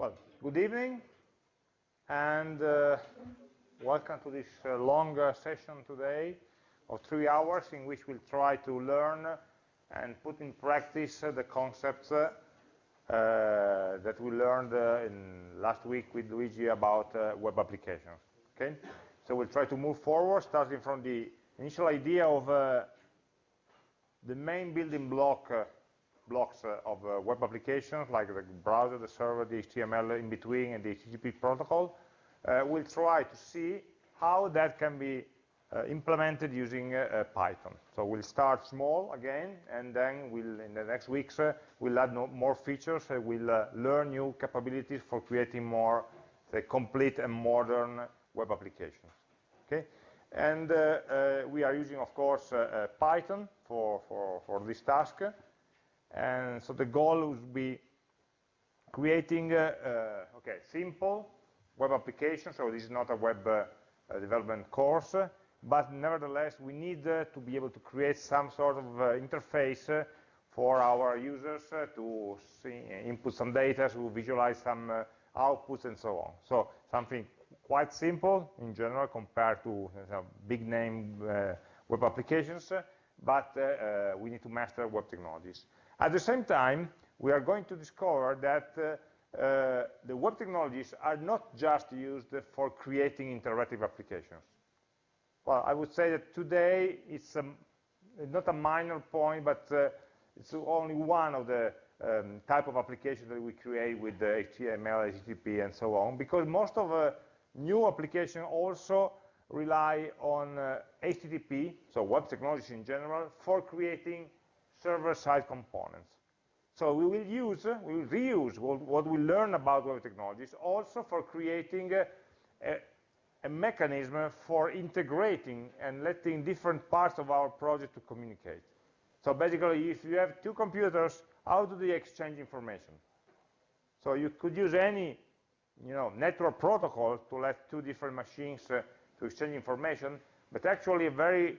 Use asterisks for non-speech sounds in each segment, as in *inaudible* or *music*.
Well, good evening, and uh, welcome to this uh, long uh, session today of three hours in which we'll try to learn and put in practice uh, the concepts uh, uh, that we learned in last week with Luigi about web applications. Okay, so we'll try to move forward, starting from the initial idea of the main building block blocks uh, of uh, web applications, like the browser, the server, the HTML in between, and the HTTP protocol, uh, we'll try to see how that can be uh, implemented using uh, Python. So we'll start small again, and then we'll, in the next weeks, uh, we'll add no more features, we'll learn new capabilities for creating more say, complete and modern web applications. Okay? And we are using, of course, Python for, for, for this task. And so the goal would be creating, uh, uh, okay, simple web application. So this is not a web uh, development course, but nevertheless, we need uh, to be able to create some sort of uh, interface uh, for our users to see, input some data, to visualize some outputs, and so on. So something quite simple in general compared to big name web applications, but we need to master web technologies. At the same time, we are going to discover that uh, uh, the web technologies are not just used for creating interactive applications. Well, I would say that today it's a, not a minor point, but uh, it's only one of the um, type of applications that we create with the HTML, HTTP, and so on, because most of the new applications also rely on uh, HTTP, so web technologies in general, for creating server-side components. So we will use, we will reuse what, what, we learn about web technologies also for creating a, a, a, mechanism for integrating and letting different parts of our project to communicate. So basically, if you have two computers, how do they exchange information? So you could use any you know, network protocol to let two different machines uh, to exchange information, but actually a very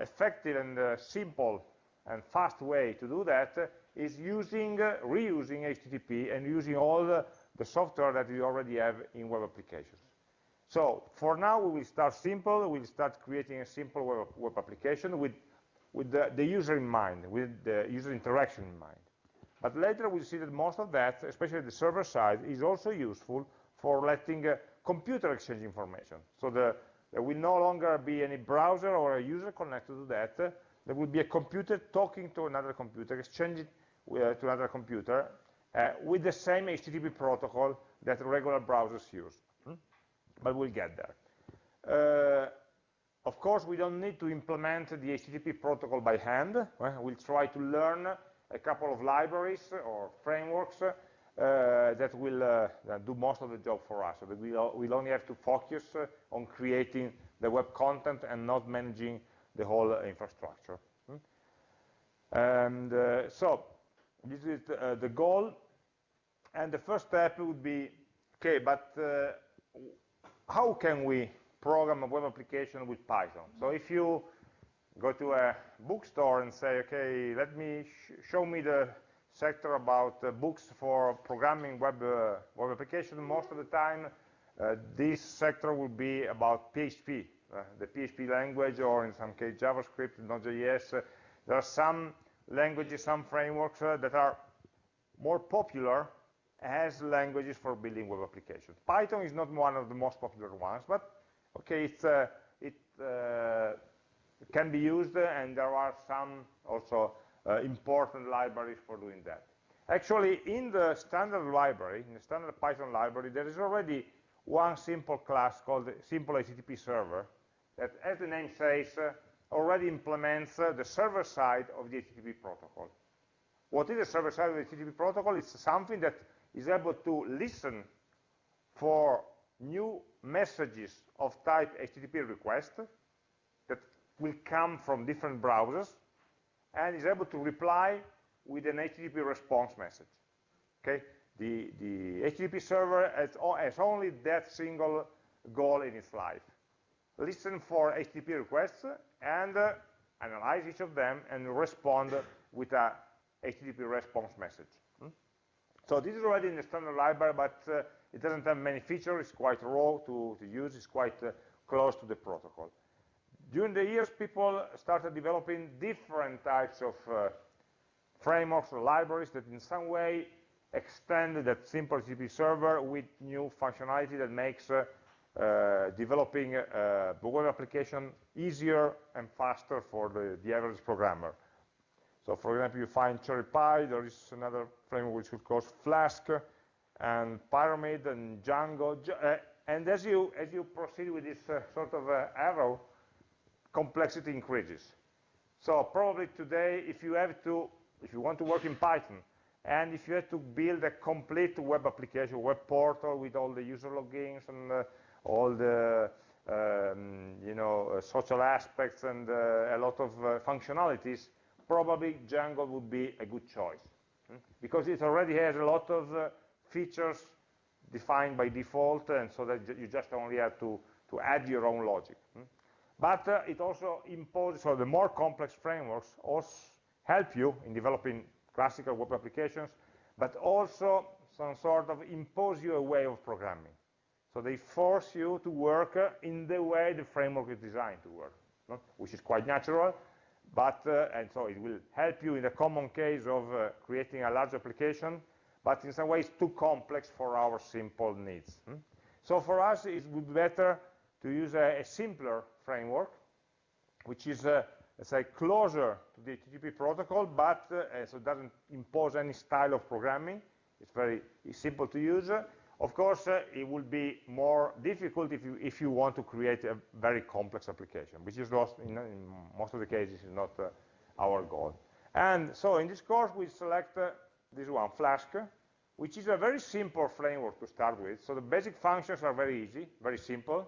effective and uh, simple and fast way to do that is using, uh, reusing HTTP and using all the, the, software that we already have in web applications. So for now, we will start simple. We'll start creating a simple web, web application with, with the, the, user in mind, with the user interaction in mind. But later we'll see that most of that, especially the server side, is also useful for letting uh, computer exchange information. So the, there will no longer be any browser or a user connected to that, there will be a computer talking to another computer, exchanging uh, to another computer uh, with the same HTTP protocol that regular browsers use. Hmm? But we'll get there. Uh, of course, we don't need to implement the HTTP protocol by hand. We'll try to learn a couple of libraries or frameworks uh, that will uh, do most of the job for us. So that we'll, we'll only have to focus uh, on creating the web content and not managing the whole infrastructure. Hmm? And uh, so this is uh, the goal. And the first step would be, okay, but uh, how can we program a web application with Python? So if you go to a bookstore and say, okay, let me sh show me the sector about uh, books for programming web, uh, web application, most of the time uh, this sector will be about PHP, the PHP language, or in some case JavaScript, Node.js. Uh, there are some languages, some frameworks uh, that are more popular as languages for building web applications. Python is not one of the most popular ones, but okay, it's, uh, it uh, can be used, and there are some also important libraries for doing that. Actually, in the standard library, in the standard Python library, there is already one simple class called simple HTTP server that, as the name says, uh, already implements uh, the server side of the HTTP protocol. What is the server side of the HTTP protocol? It's something that is able to listen for new messages of type HTTP request that will come from different browsers and is able to reply with an HTTP response message. Okay? The, the HTTP server has, has only that single goal in its life listen for HTTP requests and uh, analyze each of them and respond with a HTTP response message. Hmm? So this is already in the standard library, but uh, it doesn't have many features. It's quite raw to, to use. It's quite uh, close to the protocol. During the years, people started developing different types of uh, frameworks or libraries that in some way extend that simple HTTP server with new functionality that makes uh, developing a uh, web application easier and faster for the, the, average programmer. So for example, you find CherryPy, there is another framework which is called Flask, and Pyramid and Django. Uh, and as you, as you proceed with this uh, sort of uh, arrow, complexity increases. So probably today, if you have to, if you want to work in Python, and if you have to build a complete web application, web portal with all the user logins and uh, all the um, you know uh, social aspects and uh, a lot of uh, functionalities, probably Django would be a good choice hmm? because it already has a lot of features defined by default, and so that you just only have to to add your own logic. Hmm? But uh, it also imposes, so the more complex frameworks also help you in developing classical web applications, but also some sort of impose you a way of programming. So they force you to work uh, in the way the framework is designed to work, no? which is quite natural, but, uh, and so it will help you in the common case of uh, creating a large application, but in some ways too complex for our simple needs. Hmm? So for us, it would be better to use a, a simpler framework, which is, uh, let's say, closer to the HTTP protocol, but uh, so doesn't impose any style of programming. It's very simple to use. Of course, uh, it will be more difficult if you, if you want to create a very complex application, which is not, in, in most of the cases, is not uh, our goal. And so in this course, we select uh, this one, Flask, which is a very simple framework to start with. So the basic functions are very easy, very simple,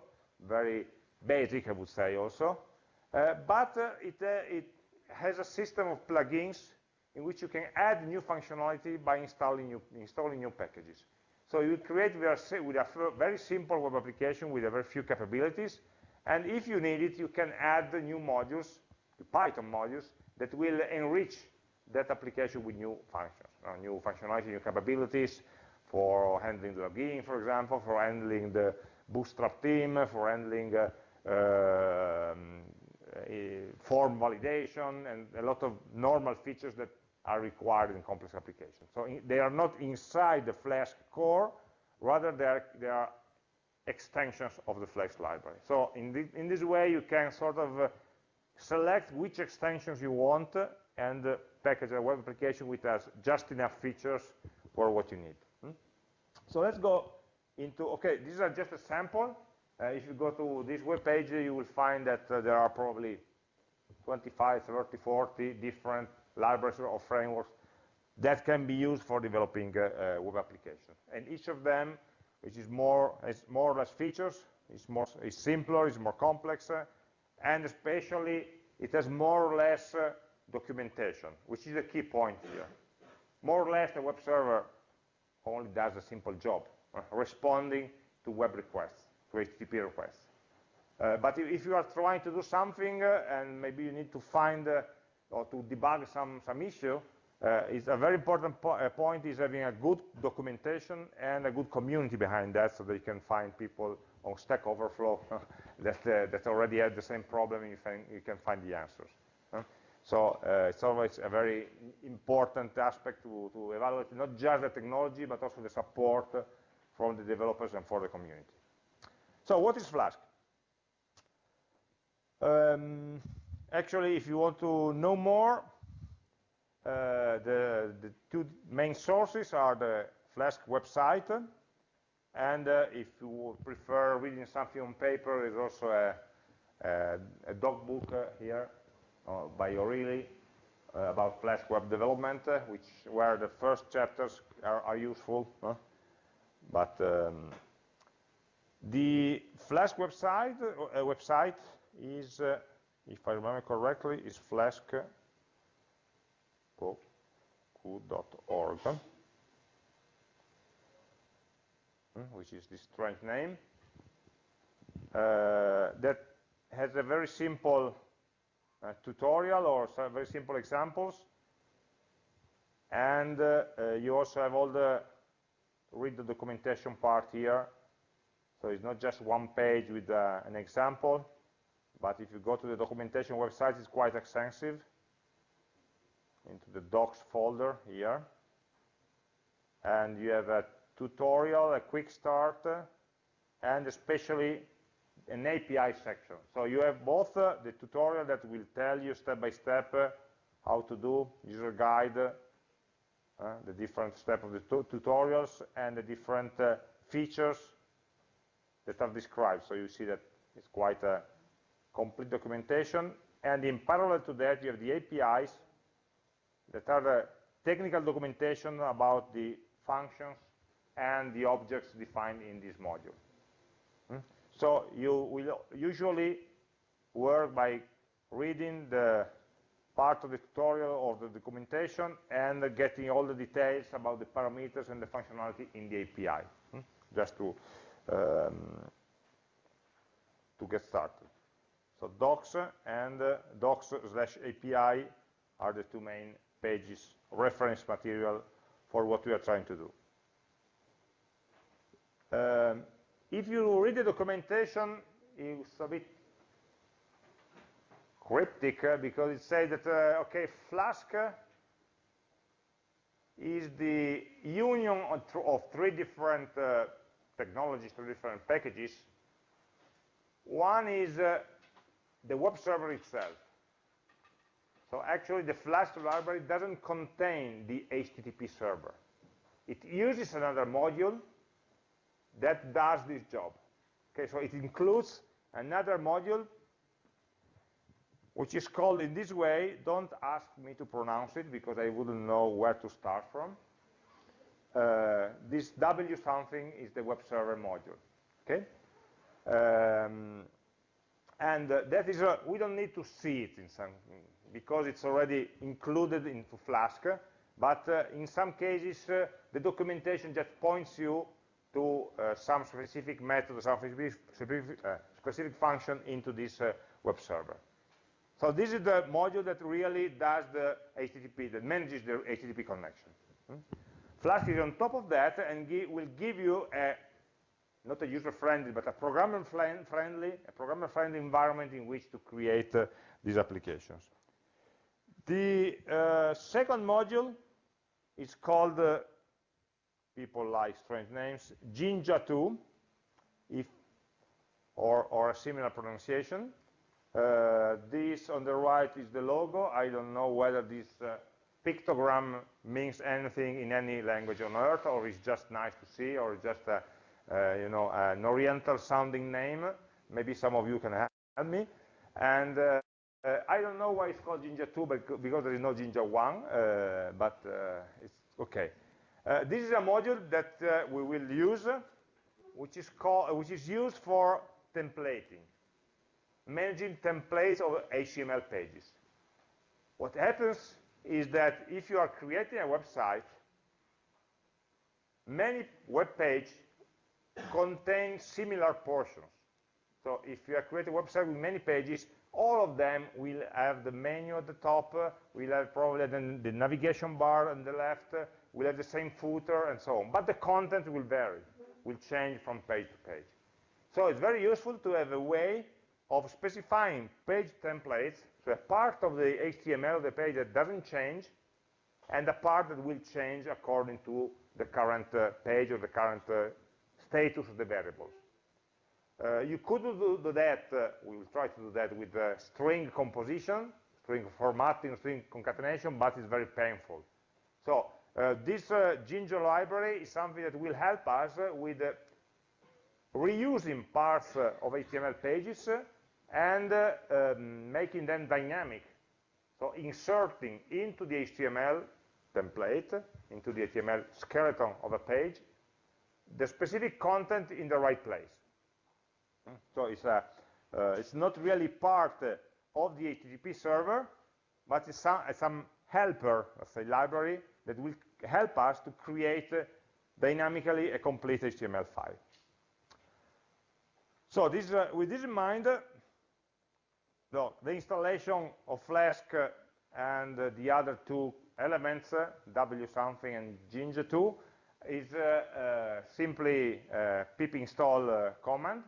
very basic, I would say also. Uh, but uh, it, uh, it has a system of plugins in which you can add new functionality by installing new, installing new packages. So you create with a very simple web application with a very few capabilities. And if you need it, you can add new modules, Python modules, that will enrich that application with new functions, uh, new functionality, new capabilities for handling the login, for example, for handling the bootstrap theme, for handling uh, um, form validation, and a lot of normal features that are required in complex applications. So in, they are not inside the Flask core, rather they are, they are extensions of the Flask library. So in, the, in this way, you can sort of uh, select which extensions you want uh, and uh, package a web application which has just enough features for what you need. Hmm? So let's go into, okay, these are just a sample. Uh, if you go to this web page, you will find that uh, there are probably 25, 30, 40 different libraries or frameworks that can be used for developing a, a web application. And each of them, which is more, is more or less features, is more is simpler, is more complex, uh, and especially it has more or less uh, documentation, which is a key point here. More or less, the web server only does a simple job, uh, responding to web requests, to HTTP requests. Uh, but if, if, you are trying to do something uh, and maybe you need to find uh, or to debug some, some issue, uh, is a very important po uh, point is having a good documentation and a good community behind that so that you can find people on Stack Overflow *laughs* that, uh, that already had the same problem and you, find, you can find the answers. So uh, it's always a very important aspect to, to evaluate not just the technology but also the support from the developers and for the community. So what is Flask? Um, actually, if you want to know more, uh, the, the, two main sources are the Flask website, and uh, if you prefer reading something on paper, there's also a, a, a doc book uh, here uh, by O'Reilly uh, about Flask web development, uh, which where the first chapters are, are useful. But um, the Flask website website is if I remember correctly, is flask.org, hmm, which is this strange name, uh, that has a very simple uh, tutorial or very simple examples and uh, uh, you also have all the read the documentation part here. So it's not just one page with uh, an example, but if you go to the documentation website, it's quite extensive into the docs folder here. And you have a tutorial, a quick start, and especially an API section. So you have both uh, the tutorial that will tell you step by step uh, how to do, user guide, uh, the different steps of the tutorials, and the different uh, features that are described. So you see that it's quite a complete documentation. And in parallel to that, you have the APIs that are the technical documentation about the functions and the objects defined in this module. Hmm? So you will usually work by reading the part of the tutorial or the documentation and getting all the details about the parameters and the functionality in the API, hmm? just to, um, to get started. So docs and uh, docs slash API are the two main pages, reference material for what we are trying to do. Um, if you read the documentation, it's a bit cryptic uh, because it says that, uh, okay, Flask is the union of, th of three different uh, technologies, three different packages. One is uh, the web server itself. So actually the Flask library doesn't contain the HTTP server. It uses another module that does this job. Okay, so it includes another module which is called in this way, don't ask me to pronounce it because I wouldn't know where to start from. Uh, this W something is the web server module, okay? Um, and uh, that is, a, we don't need to see it in some, because it's already included into Flask, but uh, in some cases, uh, the documentation just points you to uh, some specific method, some specific, uh, specific function into this uh, web server. So this is the module that really does the HTTP, that manages the HTTP connection. Hmm? Flask is on top of that and will give you a, not a user-friendly, but a programmer-friendly, a programmer-friendly environment in which to create uh, these applications. The uh, second module is called uh, people like strange names, Jinja 2, if, or, or a similar pronunciation. Uh, this on the right is the logo. I don't know whether this uh, pictogram means anything in any language on earth, or is just nice to see, or just a, you know, an oriental sounding name. Maybe some of you can help me. And uh, uh, I don't know why it's called Jinja 2, but because there is no Jinja 1, uh, but it's okay. Uh, this is a module that uh, we will use, which is, called, which is used for templating, managing templates of HTML pages. What happens is that if you are creating a website, many web pages contain similar portions. So if you are creating a website with many pages, all of them will have the menu at the top, uh, will have probably the, the navigation bar on the left, uh, will have the same footer and so on. But the content will vary, will change from page to page. So it's very useful to have a way of specifying page templates, so a part of the HTML of the page that doesn't change, and a part that will change according to the current uh, page or the current uh, status of the variables. Uh, you could do, do that, uh, we will try to do that with uh, string composition, string formatting, string concatenation, but it's very painful. So uh, this uh, Jinja library is something that will help us uh, with reusing parts of HTML pages and um, making them dynamic. So inserting into the HTML template, into the HTML skeleton of a page, the specific content in the right place. Hmm? So it's, a, it's not really part of the HTTP server, but it's some, some helper, let's say, library that will help us to create uh, dynamically a complete HTML file. So this, uh, with this in mind, uh, the installation of Flask uh, and uh, the other two elements, uh, w something and Jinja2, is uh, uh, simply uh, pip install command,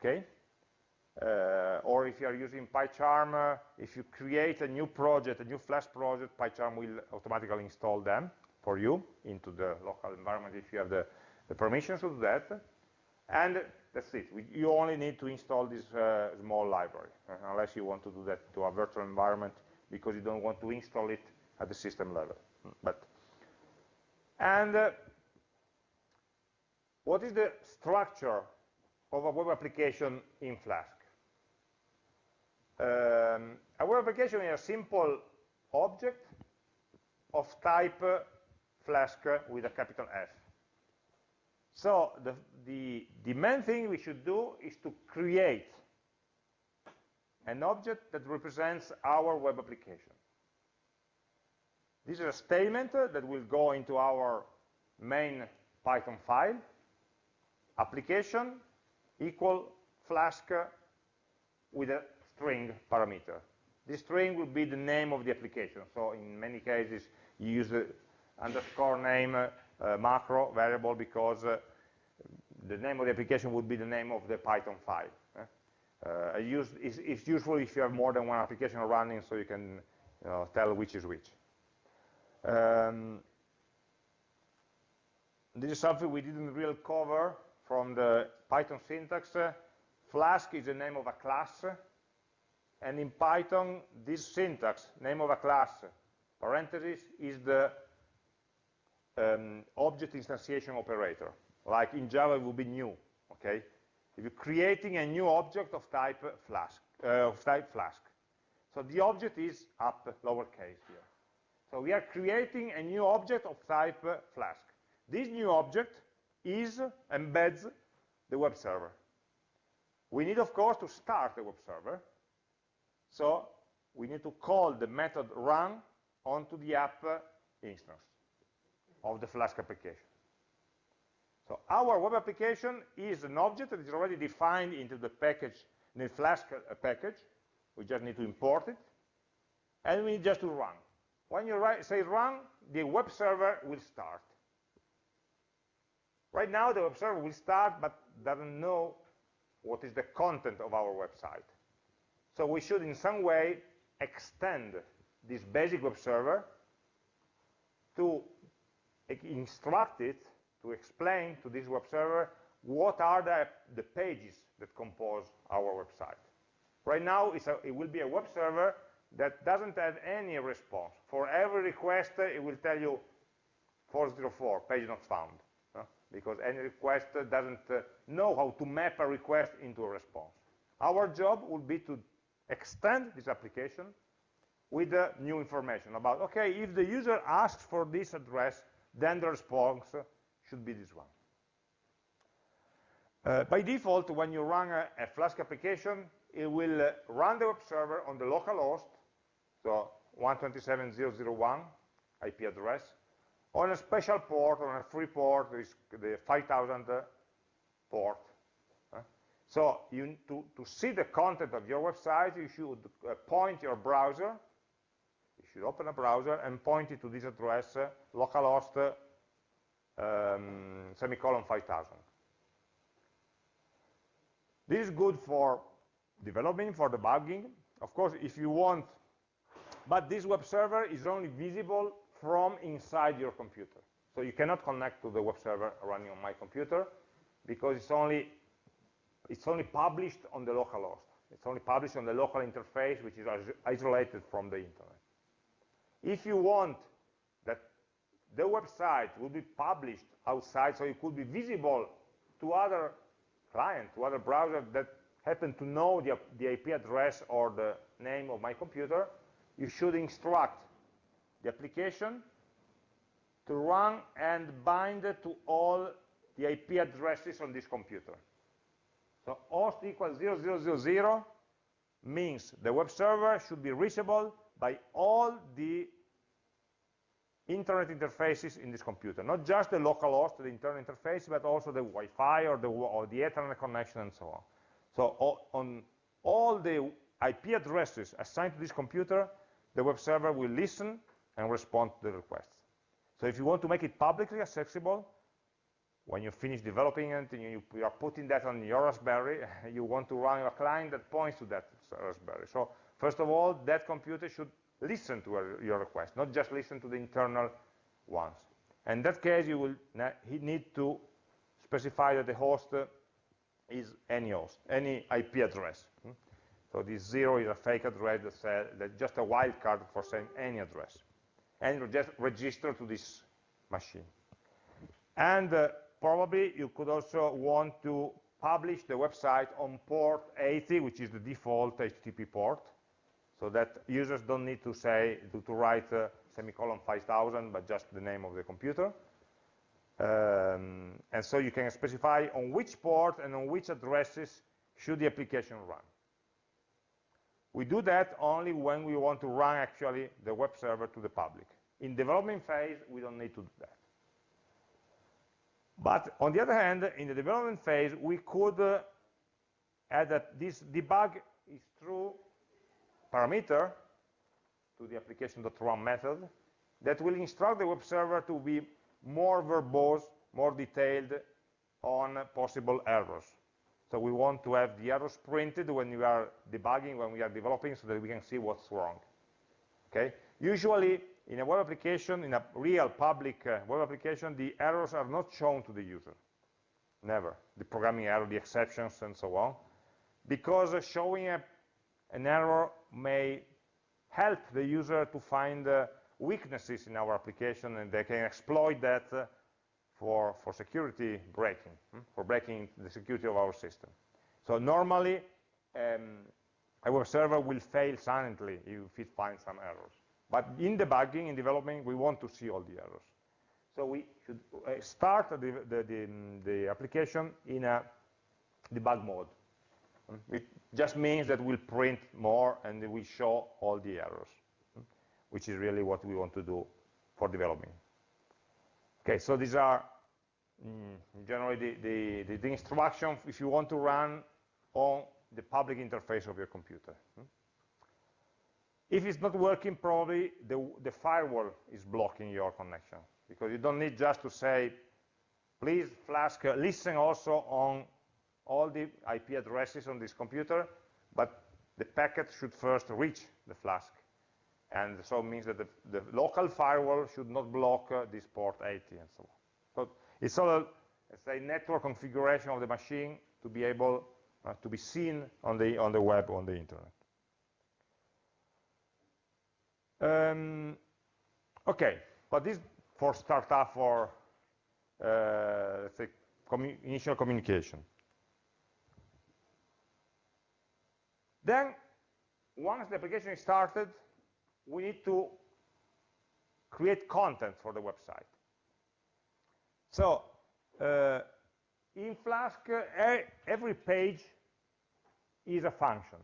okay? or if you are using PyCharm, if you create a new project, a new Flask project, PyCharm will automatically install them for you into the local environment if you have the, the permissions to do that. And that's it. We, you only need to install this uh, small library, uh, unless you want to do that to a virtual environment because you don't want to install it at the system level. But And uh, what is the structure of a web application in Flask? Um, a web application is a simple object of type uh, Flask with a capital F. So the, the, the main thing we should do is to create an object that represents our web application. This is a statement that will go into our main Python file, application equal flask with a string parameter. This string will be the name of the application. So in many cases, you use the underscore name uh, macro variable because uh, the name of the application would be the name of the Python file. Uh, use, it's, it's, useful if you have more than one application running so you can you know, tell which is which. Um, this is something we didn't really cover from the Python syntax. Flask is the name of a class, and in Python, this syntax, name of a class, parentheses, is the um, object instantiation operator. Like in Java, it would be new, okay? If you're creating a new object of type Flask, uh, of type Flask. So the object is up lowercase here. So we are creating a new object of type uh, Flask. This new object is, embeds the web server. We need, of course, to start the web server. So we need to call the method run onto the app instance of the Flask application. So our web application is an object that is already defined into the package, the Flask package. We just need to import it. And we need just to run. When you write, say run, the web server will start. Right now, the web server will start, but doesn't know what is the content of our website. So we should, in some way, extend this basic web server to instruct it to explain to this web server what are the, the pages that compose our website. Right now, a, it will be a web server that doesn't have any response. For every request, it will tell you 404, page not found, because any request doesn't uh, know how to map a request into a response. Our job will be to extend this application with uh, new information about, okay, if the user asks for this address, then the response should be this one. Uh, by default, when you run a, a Flask application, it will uh, run the web server on the local host, so 127.0.0.1 IP address, on a special port, on a free port, is the 5000 port. Uh, so you, to, to see the content of your website, you should uh, point your browser, you should open a browser and point it to this address, uh, localhost um, semicolon 5000. This is good for developing, for debugging. Of course, if you want, but this web server is only visible from inside your computer. So you cannot connect to the web server running on my computer because it's only, it's only published on the local host. It's only published on the local interface, which is isolated from the internet. If you want that the website will be published outside, so it could be visible to other clients, to other browsers that happen to know the, the IP address or the name of my computer, you should instruct the application to run and bind to all the IP addresses on this computer. So host equals 0000 means the web server should be reachable by all the internet interfaces in this computer, not just the local host, the internal interface, but also the Wi-Fi or the, or the Ethernet connection and so on. So on all the IP addresses assigned to this computer, the web server will listen and respond to the requests. So if you want to make it publicly accessible, when you finish developing it and you, you, are putting that on your Raspberry, *laughs* you want to run a client that points to that Raspberry. So first of all, that computer should listen to your request, not just listen to the internal ones. In that case, you will need to specify that the host is any host, any IP address. Hmm? So this zero is a fake address that's just a wildcard for saying any address. And just register to this machine. And uh, probably you could also want to publish the website on port 80, which is the default HTTP port, so that users don't need to say, to, to write uh, semicolon 5000, but just the name of the computer. Um, and so you can specify on which port and on which addresses should the application run. We do that only when we want to run actually the web server to the public. In development phase, we don't need to do that. But on the other hand, in the development phase, we could uh, add that this debug is true parameter to the application.run method that will instruct the web server to be more verbose, more detailed on possible errors. So we want to have the errors printed when we are debugging, when we are developing, so that we can see what's wrong. Okay? Usually, in a web application, in a real public uh, web application, the errors are not shown to the user. Never. The programming error, the exceptions, and so on. Because uh, showing a, an error may help the user to find uh, weaknesses in our application and they can exploit that uh, for, for security breaking, hmm? for breaking the security of our system. So normally, um, our server will fail silently if it finds some errors. But in debugging, in development, we want to see all the errors. So we should uh, start the, the, the, the application in a debug mode. It just means that we'll print more and we show all the errors, which is really what we want to do for developing. Okay, so these are mm, generally the, the, the, the if you want to run on the public interface of your computer. If it's not working, probably the, the firewall is blocking your connection because you don't need just to say, please Flask, listen also on all the IP addresses on this computer, but the packet should first reach the Flask. And so it means that the, the local firewall should not block uh, this port 80 and so on. So it's all, a, network configuration of the machine to be able uh, to be seen on the, on the web, on the internet. Um, okay, but this for startup for, uh, say, commu initial communication. Then, once the application is started, we need to create content for the website. So, uh, in Flask, uh, every page is a function.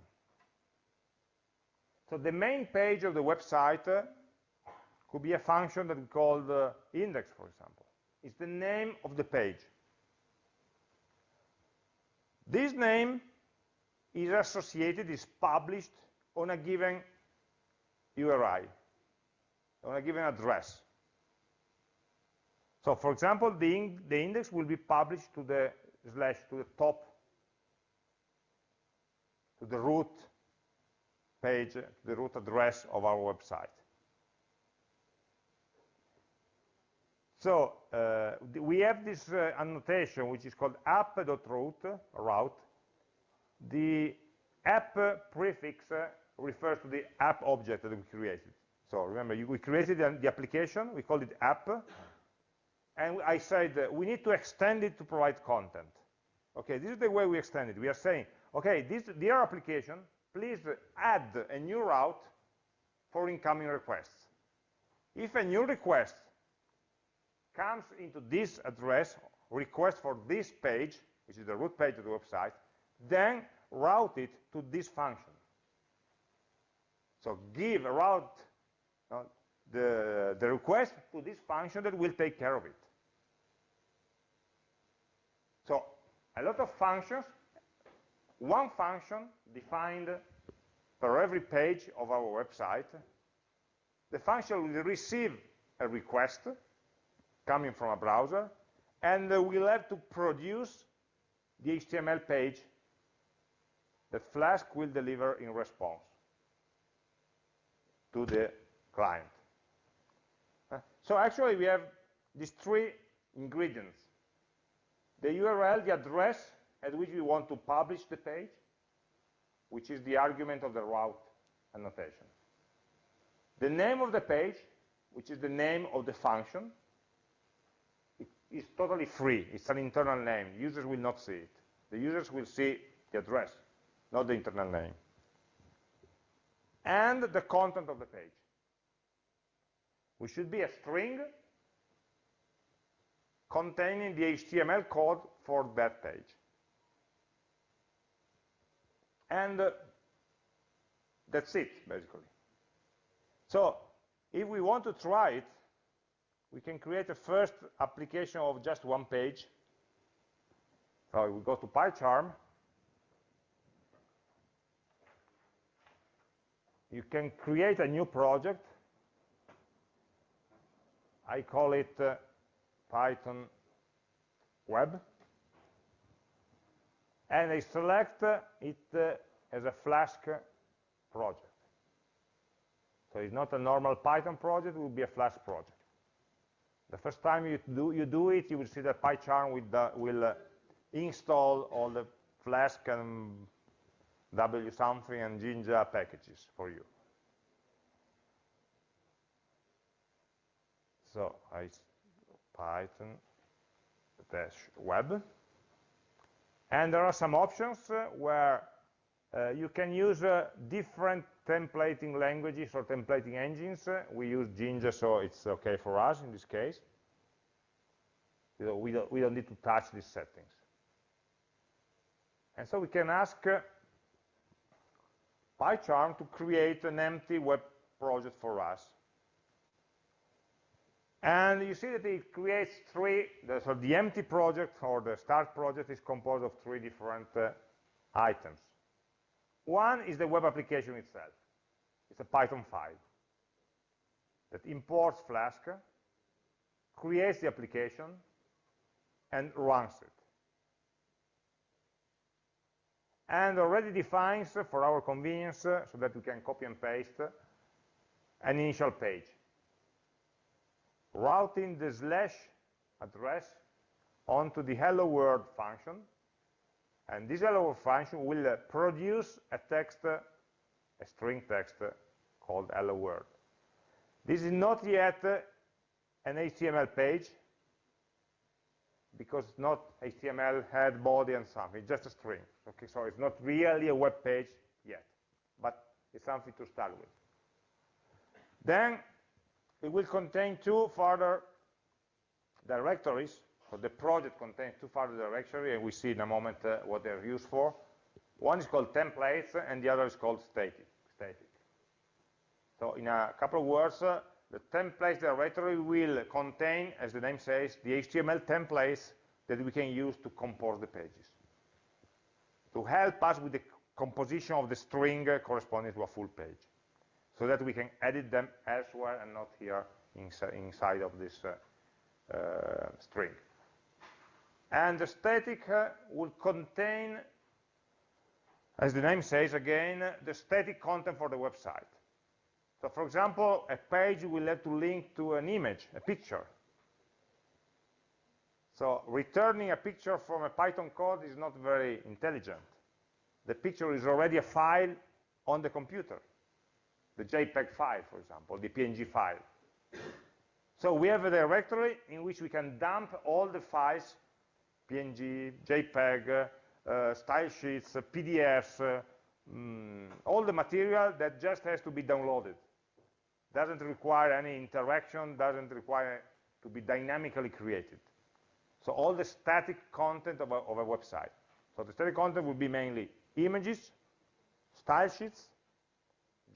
So the main page of the website uh, could be a function that we call the index, for example. It's the name of the page. This name is associated, is published on a given URI, I want to give an address. So for example, the, in the index will be published to the slash, to the top, to the root page, to the root address of our website. So uh, we have this uh, annotation which is called app.route, route, the app prefix uh, refers to the app object that we created. So remember, you, we created the, application, we called it app, and I said uh, we need to extend it to provide content. Okay, this is the way we extend it. We are saying, okay, this dear application, please add a new route for incoming requests. If a new request comes into this address, request for this page, which is the root page of the website, then route it to this function. So give a route uh, the, the request to this function that will take care of it. So a lot of functions, one function defined for every page of our website. The function will receive a request coming from a browser, and we'll have to produce the HTML page. That Flask will deliver in response to the client. So actually we have these three ingredients. The URL, the address at which we want to publish the page, which is the argument of the route annotation. The name of the page, which is the name of the function, it is totally free. It's an internal name. Users will not see it. The users will see the address, not the internal name. And the content of the page, which should be a string containing the HTML code for that page. And uh, that's it, basically. So if we want to try it, we can create a first application of just one page. So we go to PyCharm. You can create a new project. I call it uh, Python Web and I select it uh, as a Flask project. So it's not a normal Python project, it will be a Flask project. The first time you do, you do it, you will see that PyCharm will, uh, will uh, install all the Flask and W something and Jinja packages for you. So I Python dash web and there are some options uh, where uh, you can use uh, different templating languages or templating engines. we use Jinja, so it's okay for us in this case. You know, we, don't, we don't need to touch these settings. And so we can ask uh, PyCharm to create an empty web project for us. And you see that it creates three, the, so the empty project or the start project is composed of three different uh, items. One is the web application itself. It's a Python file that imports Flask, creates the application, and runs it. And already defines, for our convenience, so that we can copy and paste, an initial page routing the slash address onto the hello world function. And this hello world function will uh, produce a text, a string text called hello world. This is not yet uh, an HTML page because it's not HTML head, body, and something. It's just a string. Okay, so it's not really a web page yet, but it's something to start with. Then it will contain two further directories. So the project contains two further directories, and we see in a moment uh, what they're used for. One is called templates, and the other is called static. static. So in a couple of words, uh, the templates directory will contain, as the name says, the HTML templates that we can use to compose the pages, to help us with the composition of the string corresponding to a full page so that we can edit them elsewhere and not here inside of this uh, uh, string. And the static uh, will contain, as the name says again, the static content for the website. So for example, a page will have to link to an image, a picture. So returning a picture from a Python code is not very intelligent. The picture is already a file on the computer the JPEG file, for example, the PNG file. So we have a directory in which we can dump all the files, PNG, JPEG, uh, style sheets, uh, PDFs, uh, mm, all the material that just has to be downloaded. Doesn't require any interaction, doesn't require to be dynamically created. So all the static content of a, of a website. So the static content will be mainly images, style sheets,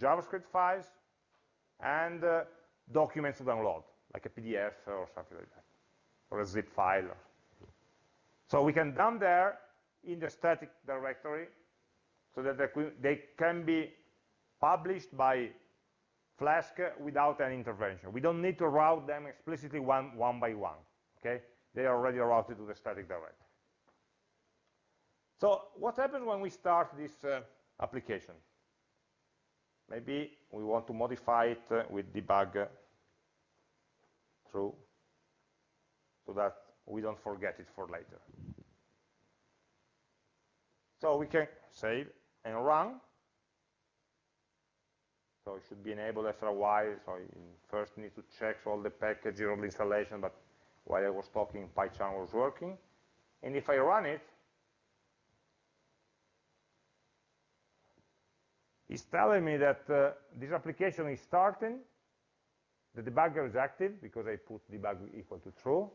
JavaScript files, and uh, documents to download, like a PDF or something like that, or a zip file. So we can dump there in the static directory so that they can be published by Flask without any intervention. We don't need to route them explicitly one, one by one, okay? They are already routed to the static directory. So what happens when we start this uh, application? Maybe we want to modify it uh, with debug uh, true so that we don't forget it for later. So we can save and run. So it should be enabled after a while. So you first need to check all the packages of the installation, but while I was talking, PyCharm was working. And if I run it, it's telling me that uh, this application is starting, the debugger is active because I put debug equal to true,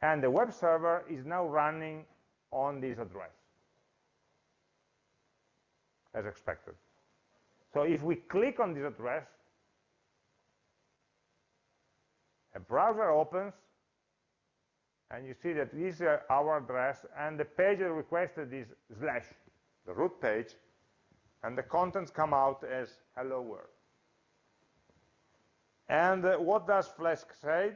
and the web server is now running on this address, as expected. So if we click on this address, a browser opens, and you see that this is our address, and the page that requested is slash, the root page, and the contents come out as hello world. And uh, what does Flask say?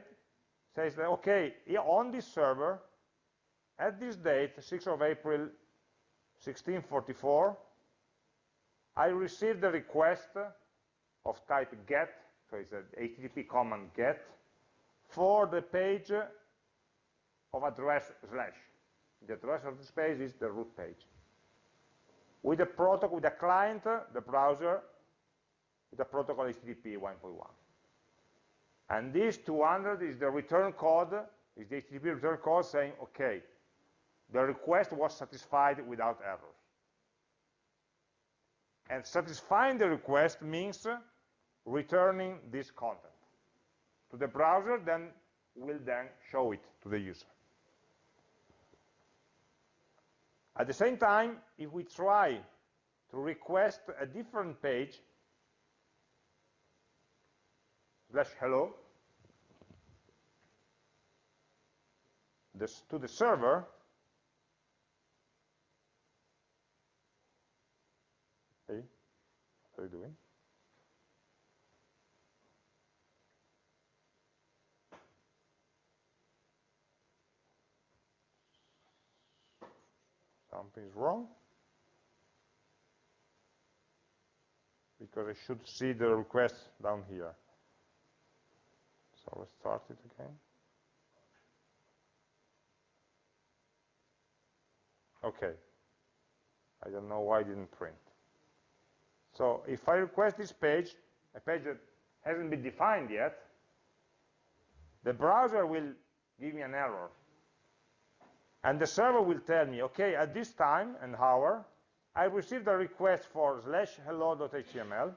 Says that, okay, on this server, at this date, 6th of April 1644, I received a request of type get, so it's an HTTP command get, for the page of address slash. The address of this page is the root page with the protocol, with the client, the browser, with the protocol HTTP 1.1. And this 200 is the return code, is the HTTP return code saying, okay, the request was satisfied without errors. And satisfying the request means returning this content to the browser, then will then show it to the user. At the same time, if we try to request a different page, slash hello, this, to the server, you doing? something is wrong because I should see the request down here. So let's start it again. Okay. I don't know why I didn't print. So if I request this page, a page that hasn't been defined yet, the browser will give me an error and the server will tell me, okay, at this time and hour, I received a request for slash hello.html,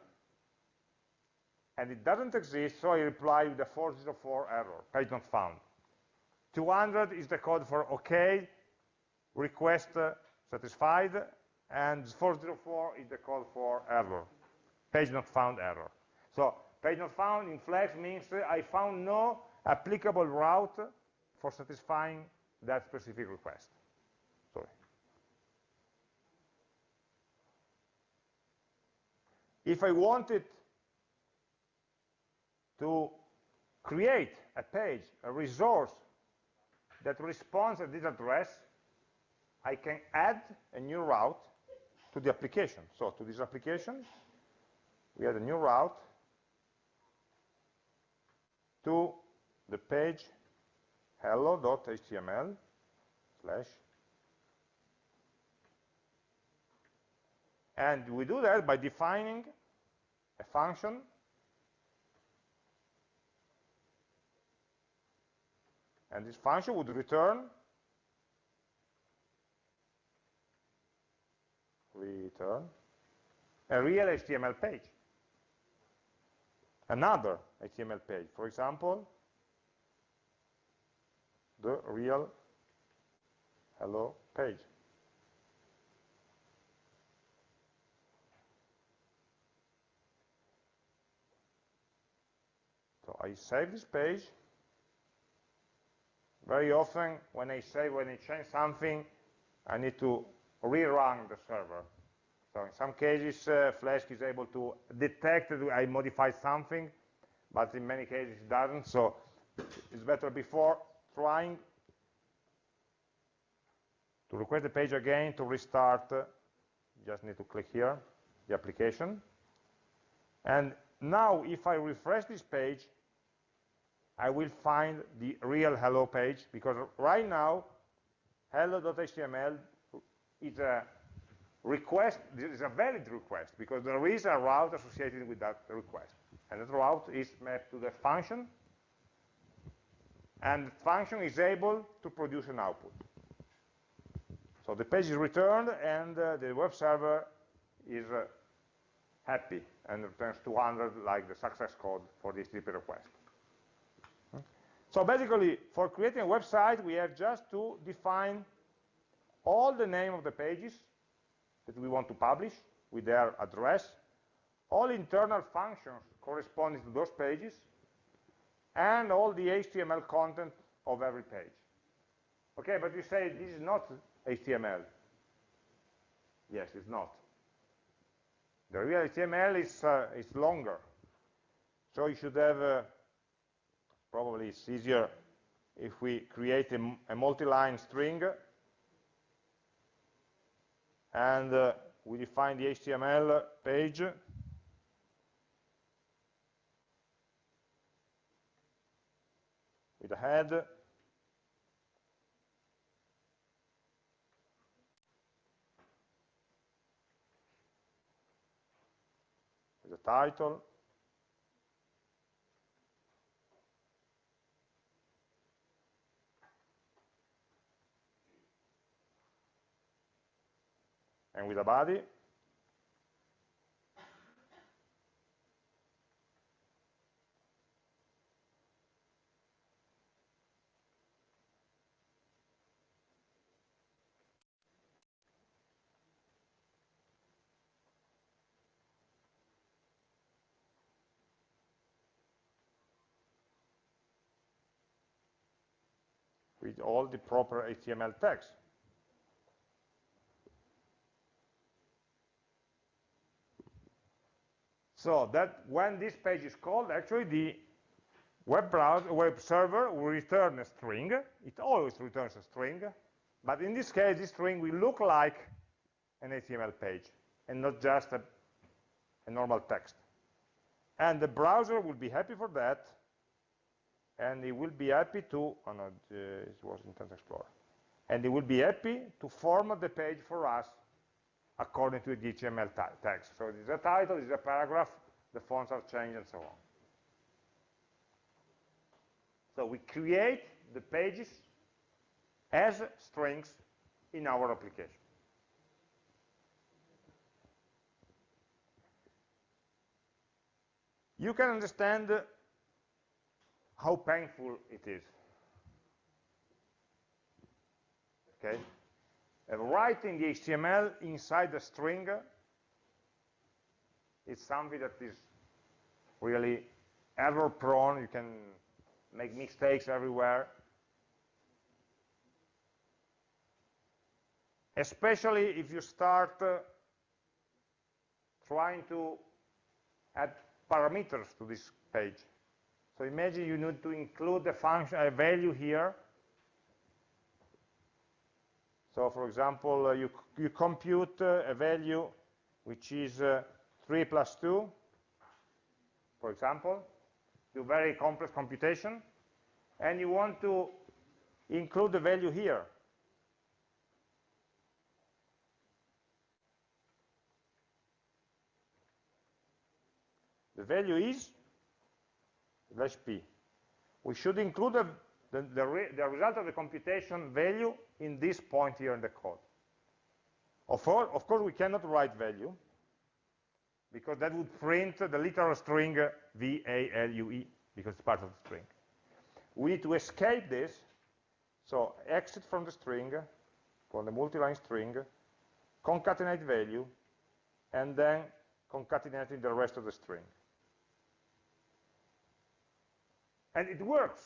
and it doesn't exist, so I reply with a 404 error, page not found. 200 is the code for OK, request uh, satisfied, and 404 is the code for error, page not found error. So page not found in Flask means I found no applicable route for satisfying that specific request. Sorry. If I wanted to create a page, a resource that responds at this address, I can add a new route to the application. So to this application, we add a new route to the page hello.html slash and we do that by defining a function and this function would return return a real HTML page another HTML page for example the real hello page. So I save this page. Very often when I save, when I change something, I need to rerun the server. So in some cases, uh, Flask is able to detect that I modified something, but in many cases it doesn't. So it's better before trying to request the page again to restart. Just need to click here, the application. And now if I refresh this page, I will find the real hello page because right now hello.html is a request, is a valid request because there is a route associated with that request. And that route is mapped to the function and the function is able to produce an output. So the page is returned and uh, the web server is uh, happy and returns 200 like the success code for this HTTP request. So basically, for creating a website, we have just to define all the name of the pages that we want to publish with their address, all internal functions corresponding to those pages, and all the HTML content of every page. Okay, but you say this is not HTML. Yes, it's not. The real HTML is, uh, is longer. So you should have uh, probably it's easier if we create a, a multi-line string and uh, we define the HTML page. With a head. With a title and with a body. with all the proper HTML text. So that when this page is called, actually the web browser, web server will return a string. It always returns a string, but in this case, this string will look like an HTML page and not just a, a normal text. And the browser will be happy for that, and it will be happy to, oh no, uh, it was Internet Explorer, and it will be happy to format the page for us according to the HTML text. So this is a title, this is a paragraph, the fonts are changed, and so on. So we create the pages as strings in our application. You can understand how painful it is. Okay? Writing the HTML inside the string is something that is really error prone. You can make mistakes everywhere. Especially if you start uh, trying to add parameters to this page. So imagine you need to include a function, a value here, so for example, uh, you, you compute uh, a value which is uh, 3 plus 2, for example, do very complex computation, and you want to include the value here. The value is slash p. We should include a the, the, re the result of the computation value in this point here in the code. Of, all, of course, we cannot write value, because that would print the literal string uh, V-A-L-U-E, because it's part of the string. We need to escape this, so exit from the string, from the multi-line string, concatenate value, and then concatenating the rest of the string. And it works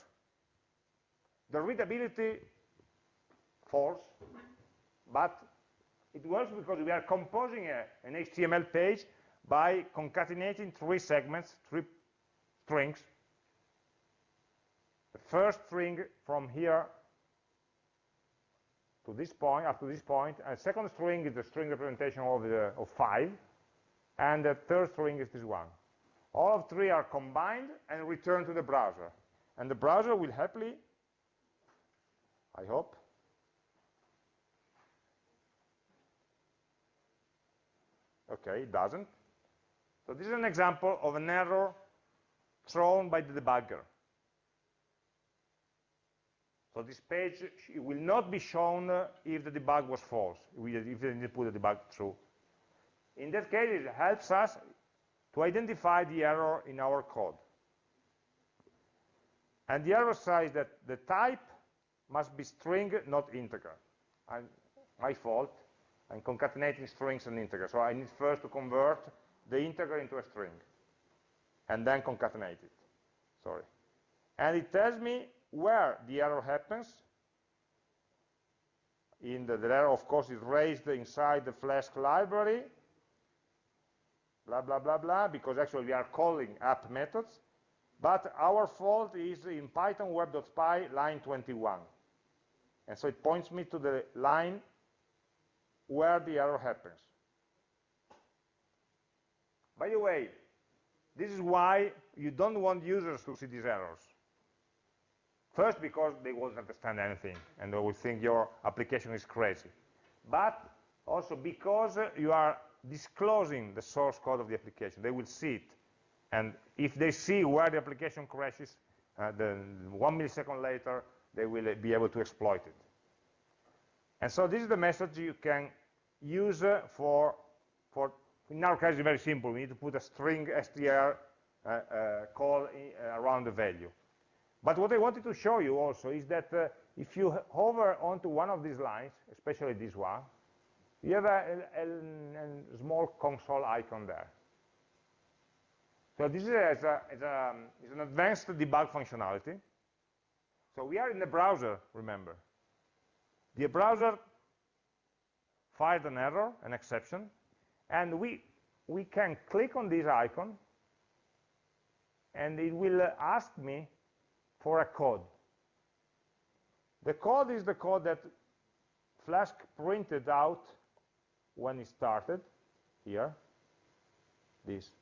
the readability false, but It works because we are composing a, an HTML page by concatenating three segments, three strings. The first string from here to this point, up to this point, and second string is the string representation of, the, of 5, and the third string is this one. All of three are combined and returned to the browser. And the browser will happily, I hope, okay, it doesn't. So this is an example of an error thrown by the debugger. So this page will not be shown uh, if the debug was false, if they didn't put the debug through. In that case, it helps us to identify the error in our code. And the error says that the type must be string, not integer. And my fault, I'm concatenating strings and integers. So I need first to convert the integer into a string, and then concatenate it. Sorry. And it tells me where the error happens. In the, the error, of course, is raised inside the Flask library, blah, blah, blah, blah, because actually we are calling app methods. But our fault is in Python web.py line 21. And so it points me to the line where the error happens. By the way, this is why you don't want users to see these errors. First, because they won't understand anything, and they will think your application is crazy. But also because you are disclosing the source code of the application. They will see it. And if they see where the application crashes, uh, then one millisecond later, they will be able to exploit it. And so this is the message you can use uh, for, for, in our case, it's very simple. We need to put a string str uh, uh, call in, uh, around the value. But what I wanted to show you also is that if you hover onto one of these lines, especially this one, you have a, a, a, small console icon there. So this is, a, a, is an advanced debug functionality. So we are in the browser, remember. The browser fired an error, an exception, and we, we can click on this icon, and it will ask me for a code. The code is the code that Flask printed out when it started, here, this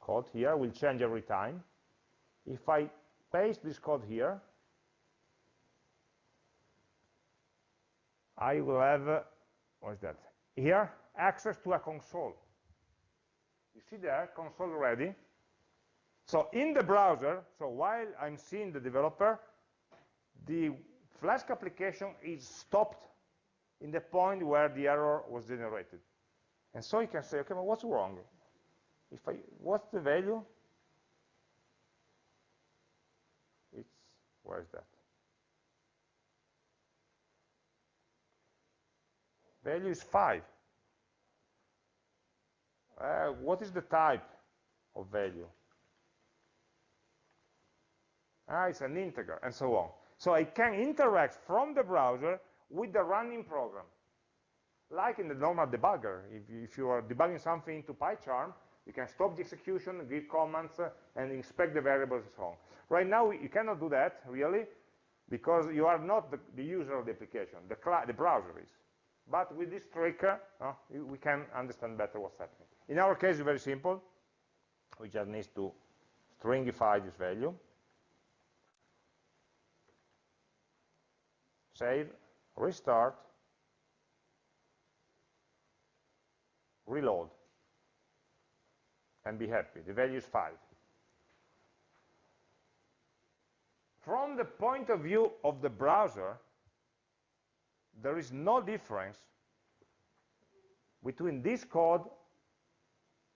code here will change every time. If I paste this code here, I will have, uh, what is that? Here, access to a console. You see there, console ready. So in the browser, so while I'm seeing the developer, the Flask application is stopped in the point where the error was generated. And so you can say, okay, but what's wrong? If I, what's the value? It's, where is that? Value is 5. Uh, what is the type of value? Ah, it's an integer, and so on. So I can interact from the browser with the running program. Like in the normal debugger, if, if you are debugging something into PyCharm, you can stop the execution, give commands, uh, and inspect the variables and so on. Right now, you cannot do that, really, because you are not the, the user of the application, the, the, browser is. But with this trick, uh, we can understand better what's happening. In our case, it's very simple. We just need to stringify this value. Save, restart, reload, and be happy. The value is 5. From the point of view of the browser, there is no difference between this code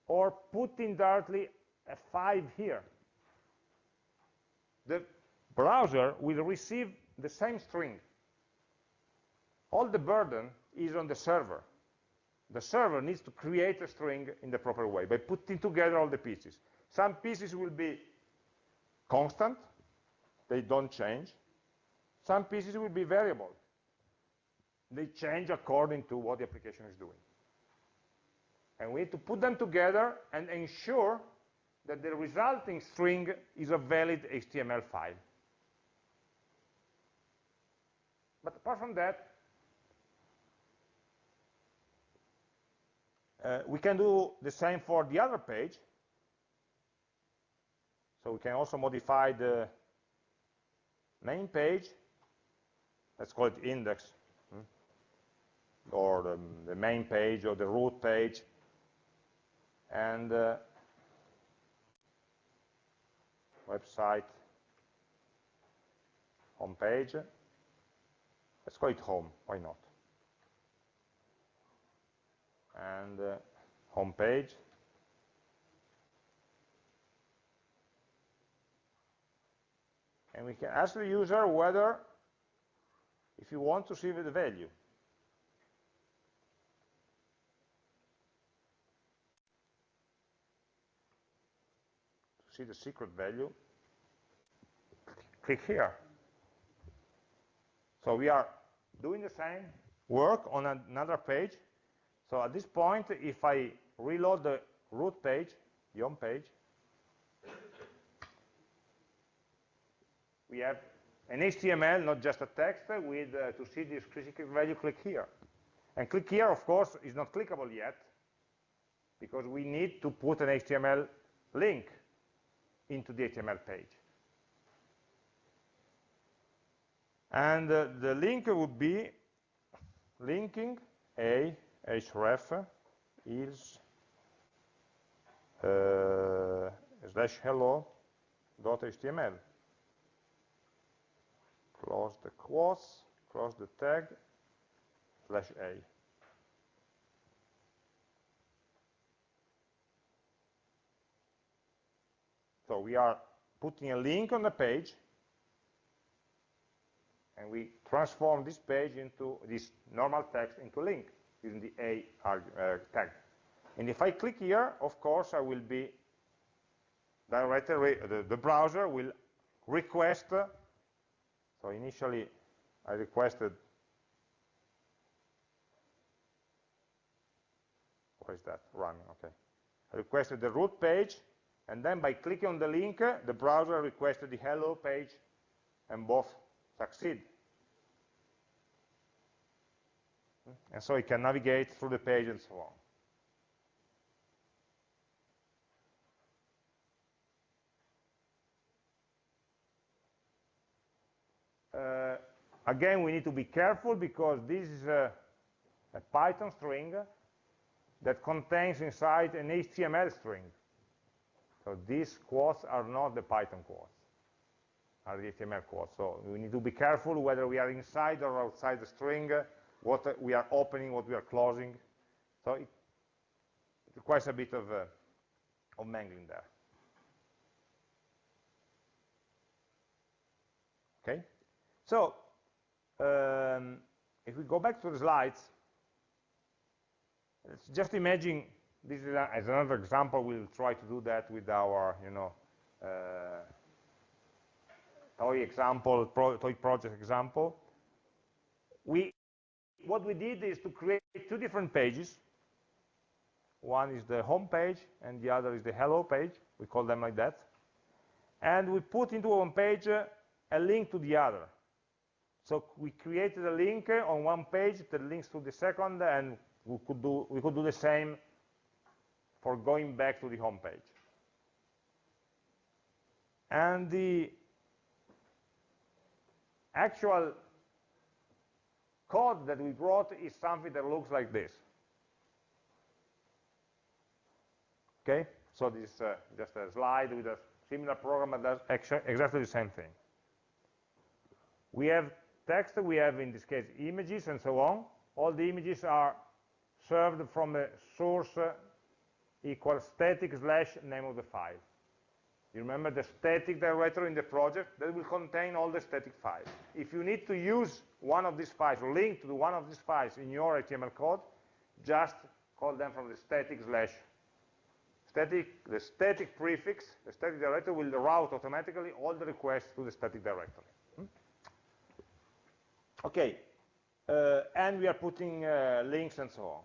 or putting directly a 5 here. The browser will receive the same string all the burden is on the server. The server needs to create a string in the proper way by putting together all the pieces. Some pieces will be constant, they don't change. Some pieces will be variable. They change according to what the application is doing. And we need to put them together and ensure that the resulting string is a valid HTML file. But apart from that, uh, we can do the same for the other page. So we can also modify the main page. Let's call it index. Or the, the, main page or the root page. And uh, website home page. Let's call it home, why not? And uh, home page. And we can ask the user whether, if you want to see the value. See the secret value, click here. So we are doing the same work on another page. So at this point, if I reload the root page, the home page, we have an HTML, not just a text, with uh, to see this secret value, click here. And click here, of course, is not clickable yet, because we need to put an HTML link into the HTML page. And uh, the link would be linking a href is uh, slash hello dot html. Close the quotes, close the tag, slash a. So we are putting a link on the page and we transform this page into this normal text into link using the A uh, tag. And if I click here, of course, I will be directly, the, the browser will request, so initially I requested, what is that, running, okay. I requested the root page, and then by clicking on the link, the browser requested the hello page, and both succeed. And so it can navigate through the page and so on. Uh, again, we need to be careful because this is a, a, Python string that contains inside an HTML string. So these quotes are not the Python quotes are the HTML quotes. So we need to be careful whether we are inside or outside the string, what we are opening, what we are closing. So it, requires a bit of, uh, of mangling there. Okay, so um, if we go back to the slides, let's just imagine this is a, as another example. We'll try to do that with our, you know, uh, toy example, pro, toy project example, we, what we did is to create two different pages. One is the home page, and the other is the hello page. We call them like that. And we put into one page uh, a link to the other. So we created a link on one page that links to the second, and we could do, we could do the same for going back to the home page. And the actual code that we brought is something that looks like this. Okay, so this is uh, just a slide with a similar program that does exactly the same thing. We have text, we have in this case images and so on. All the images are served from a source uh, equals static slash name of the file. You remember the static directory in the project? That will contain all the static files. If you need to use one of these files, or link to one of these files in your HTML code, just call them from the static slash. Static, the static prefix, the static directory will route automatically all the requests to the static directory. Hmm? Okay, uh, and we are putting uh, links and so on.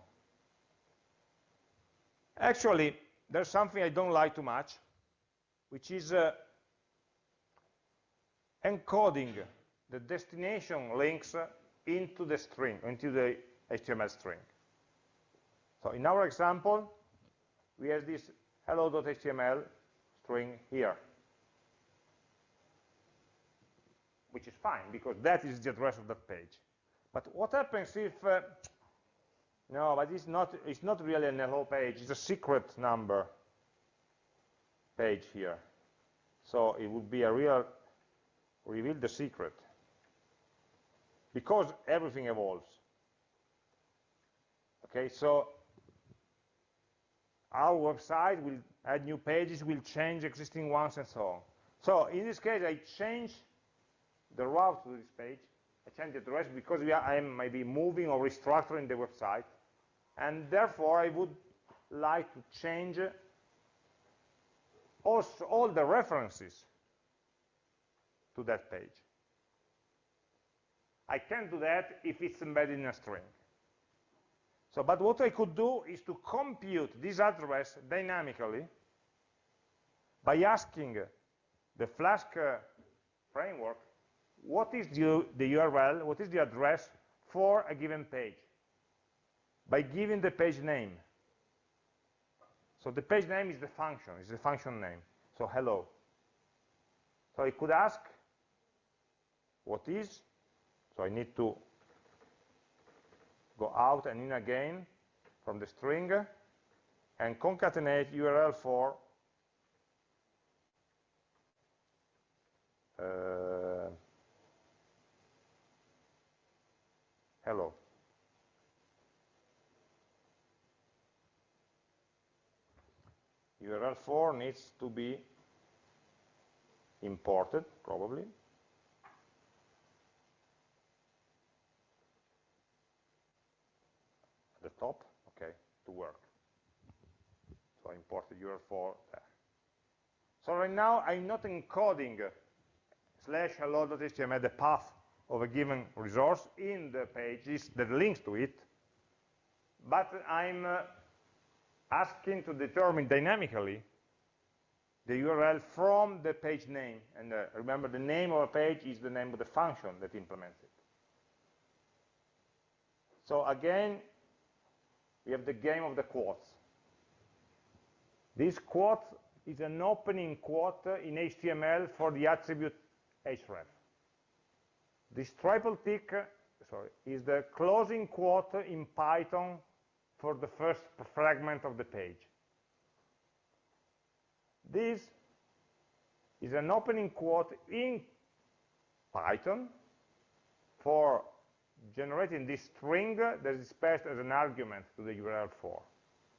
Actually, there's something I don't like too much, which is uh, encoding the destination links into the string, into the HTML string. So in our example, we have this hello.html string here, which is fine, because that is the address of that page. But what happens if, uh, no, but it's not, it's not really an hello page, it's a secret number page here. So it would be a real, reveal the secret. Because everything evolves. Okay, so our website will add new pages, will change existing ones, and so on. So in this case, I change the route to this page. I change the address because we are, I am maybe moving or restructuring the website. And therefore, I would like to change also all the references to that page. I can't do that if it's embedded in a string. So, but what I could do is to compute this address dynamically by asking the Flask uh, framework what is the, the URL, what is the address for a given page by giving the page name. So the page name is the function, is the function name. So hello. So I could ask what is, so I need to go out and in again from the string and concatenate URL for uh, hello. URL for needs to be imported, probably. At the top, okay, to work. So I imported URL for there. So right now, I'm not encoding slash hello.html, the path of a given resource in the pages that links to it, but I'm uh, asking to determine dynamically the URL from the page name. And uh, remember, the name of a page is the name of the function that implements it. So again, we have the game of the quotes. This quote is an opening quote in HTML for the attribute href. This triple tick sorry, is the closing quote in Python for the first fragment of the page. This is an opening quote in Python for generating this string that is passed as an argument to the URL for.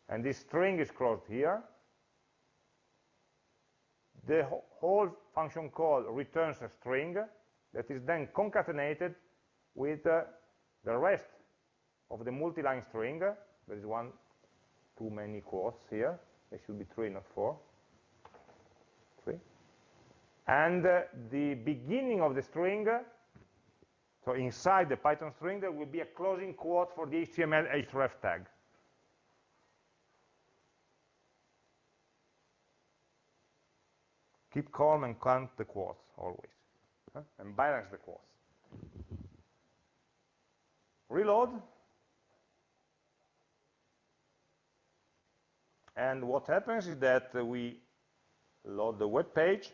And this string is closed here. The whole function call returns a string that is then concatenated with uh, the rest of the multi-line string. There is one too many quotes here. There should be three, not four. Three. And uh, the beginning of the string, so inside the Python string, there will be a closing quote for the HTML href tag. Keep calm and count the quotes always huh? and balance the quotes. Reload. And what happens is that we load the web page,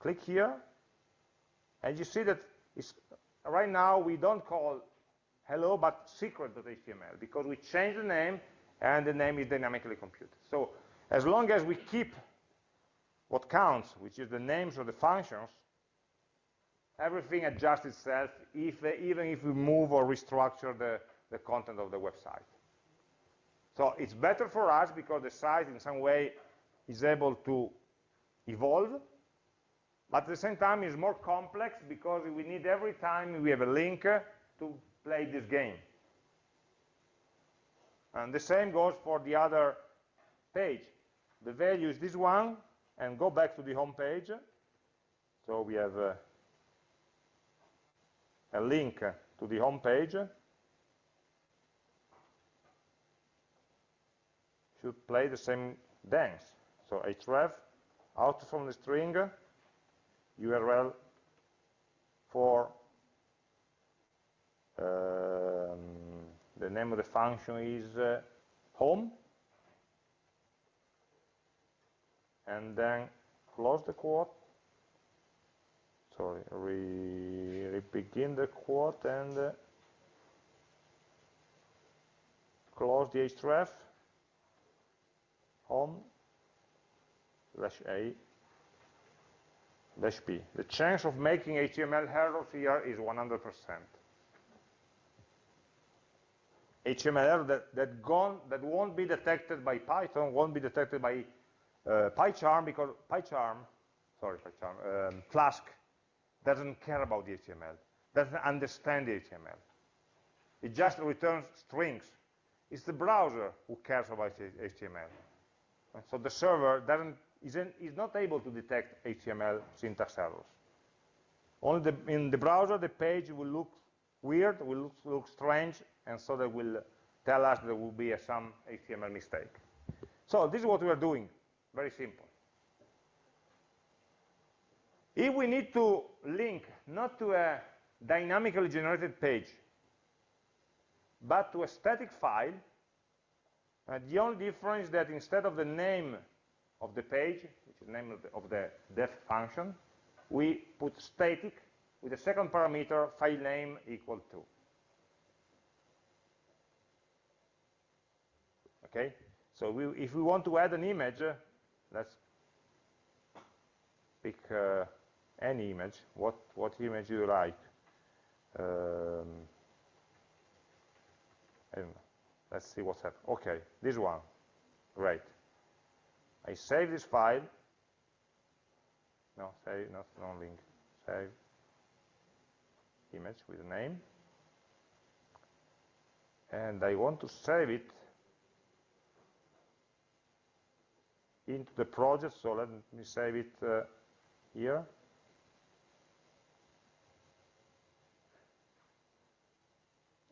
click here, and you see that right now we don't call hello, but secret.html, because we change the name, and the name is dynamically computed. So as long as we keep what counts, which is the names of the functions, everything adjusts itself if, even if we move or restructure the, the content of the website. So it's better for us because the site in some way is able to evolve, but at the same time it's more complex because we need every time we have a link to play this game. And the same goes for the other page. The value is this one, and go back to the home page. So we have uh, a link to the home page, should play the same dance. So href, out from the string, URL for um, the name of the function is uh, home, and then close the quote, sorry, re, re begin the quote and uh, close the href, home, dash A, dash B. The chance of making HTML errors here is 100%. HTML error that, that, gone, that won't be detected by Python, won't be detected by uh, PyCharm, because PyCharm, sorry, PyCharm, um, Flask doesn't care about the HTML, doesn't understand the HTML. It just returns strings. It's the browser who cares about HTML. So the server doesn't, isn't, is not able to detect HTML syntax errors. Only the, in the browser, the page will look weird, will look, look strange, and so they will tell us there will be a, some HTML mistake. So this is what we are doing, very simple. If we need to link not to a dynamically generated page, but to a static file, uh, the only difference is that instead of the name of the page, which is the name of the, of the def function, we put static with the second parameter file name equal to. Okay, so we, if we want to add an image, uh, let's pick uh, any image. What what image do you like? Um, I don't know. Let's see what's happening. Okay, this one. Great. I save this file. No, save, not non-link. Save image with a name. And I want to save it into the project, so let me save it uh, here.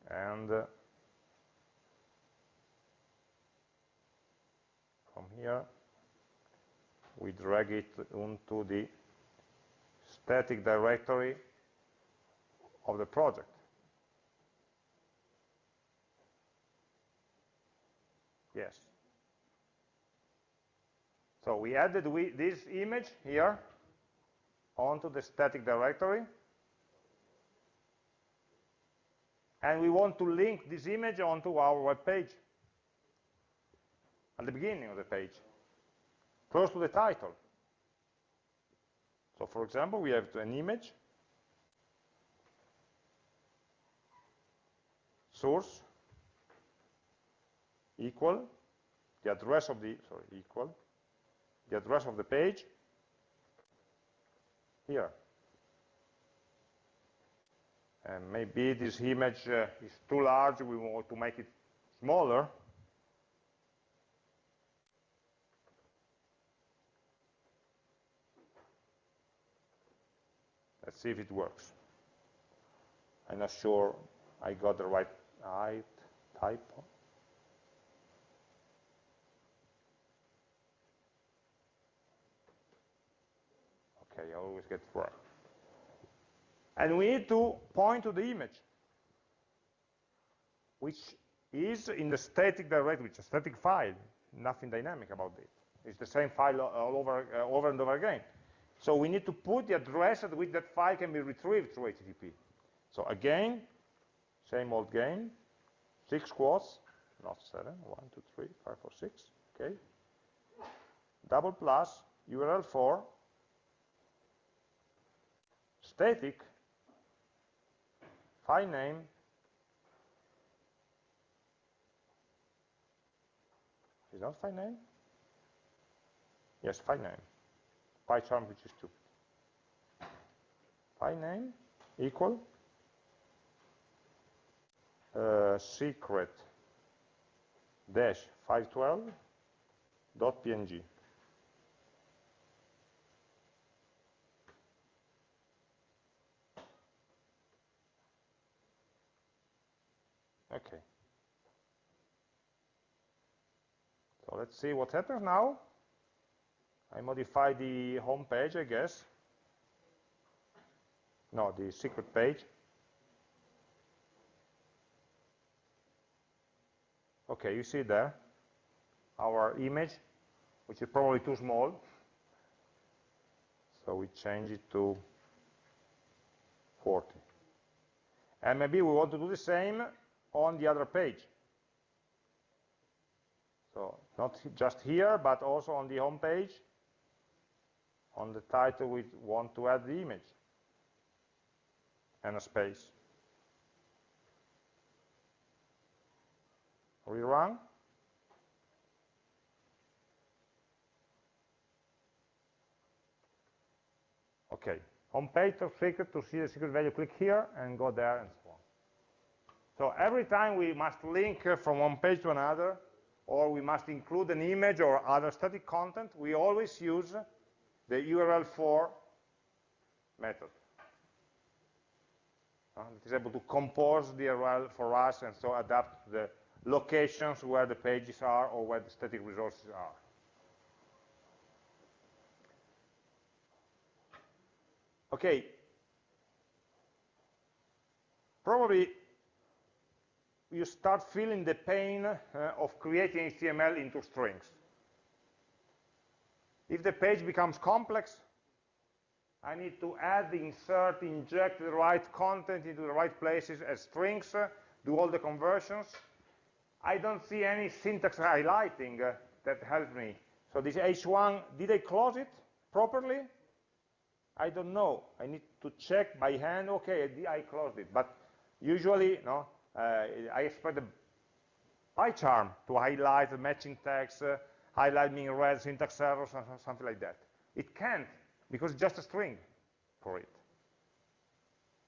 And uh, from here, we drag it onto the static directory of the project. Yes. So we added we, this image here onto the static directory. And we want to link this image onto our web page at the beginning of the page, close to the title. So for example, we have an image, source, equal, the address of the, sorry, equal, the address of the page, here. And maybe this image uh, is too large, we want to make it smaller, Let's see if it works. I'm not sure I got the right height, typo. Okay, I always get wrong. And we need to point to the image, which is in the static directory, which is a static file, nothing dynamic about it. It's the same file all over, uh, over and over again. So we need to put the address at which that file can be retrieved through HTTP. So again, same old game, six quotes, not seven, one, two, three, five, four, six, okay. Double plus, URL for, static, file name, is that file name? Yes, file name PyCharm, which is 2. File name equal uh, secret dash 512 dot png. Okay. So let's see what happens now. I modify the home page, I guess. No, the secret page. Okay, you see there our image, which is probably too small. So we change it to 40. And maybe we want to do the same on the other page. So not just here, but also on the home page. On the title, we want to add the image and a space. Rerun. Okay, On page of secret to see the secret value, click here and go there and so on. So every time we must link uh, from one page to another, or we must include an image or other static content, we always use the URL for method. Uh, it is able to compose the URL for us and so adapt the locations where the pages are or where the static resources are. Okay. Probably you start feeling the pain uh, of creating HTML into strings. If the page becomes complex, I need to add, insert, inject the right content into the right places as strings, uh, do all the conversions. I don't see any syntax highlighting uh, that helps me. So this H1, did I close it properly? I don't know. I need to check by hand. Okay, I closed it. But usually, no, uh, I expect the PyCharm to highlight the matching text, highlight me in red syntax errors, or something like that. It can't, because it's just a string for it.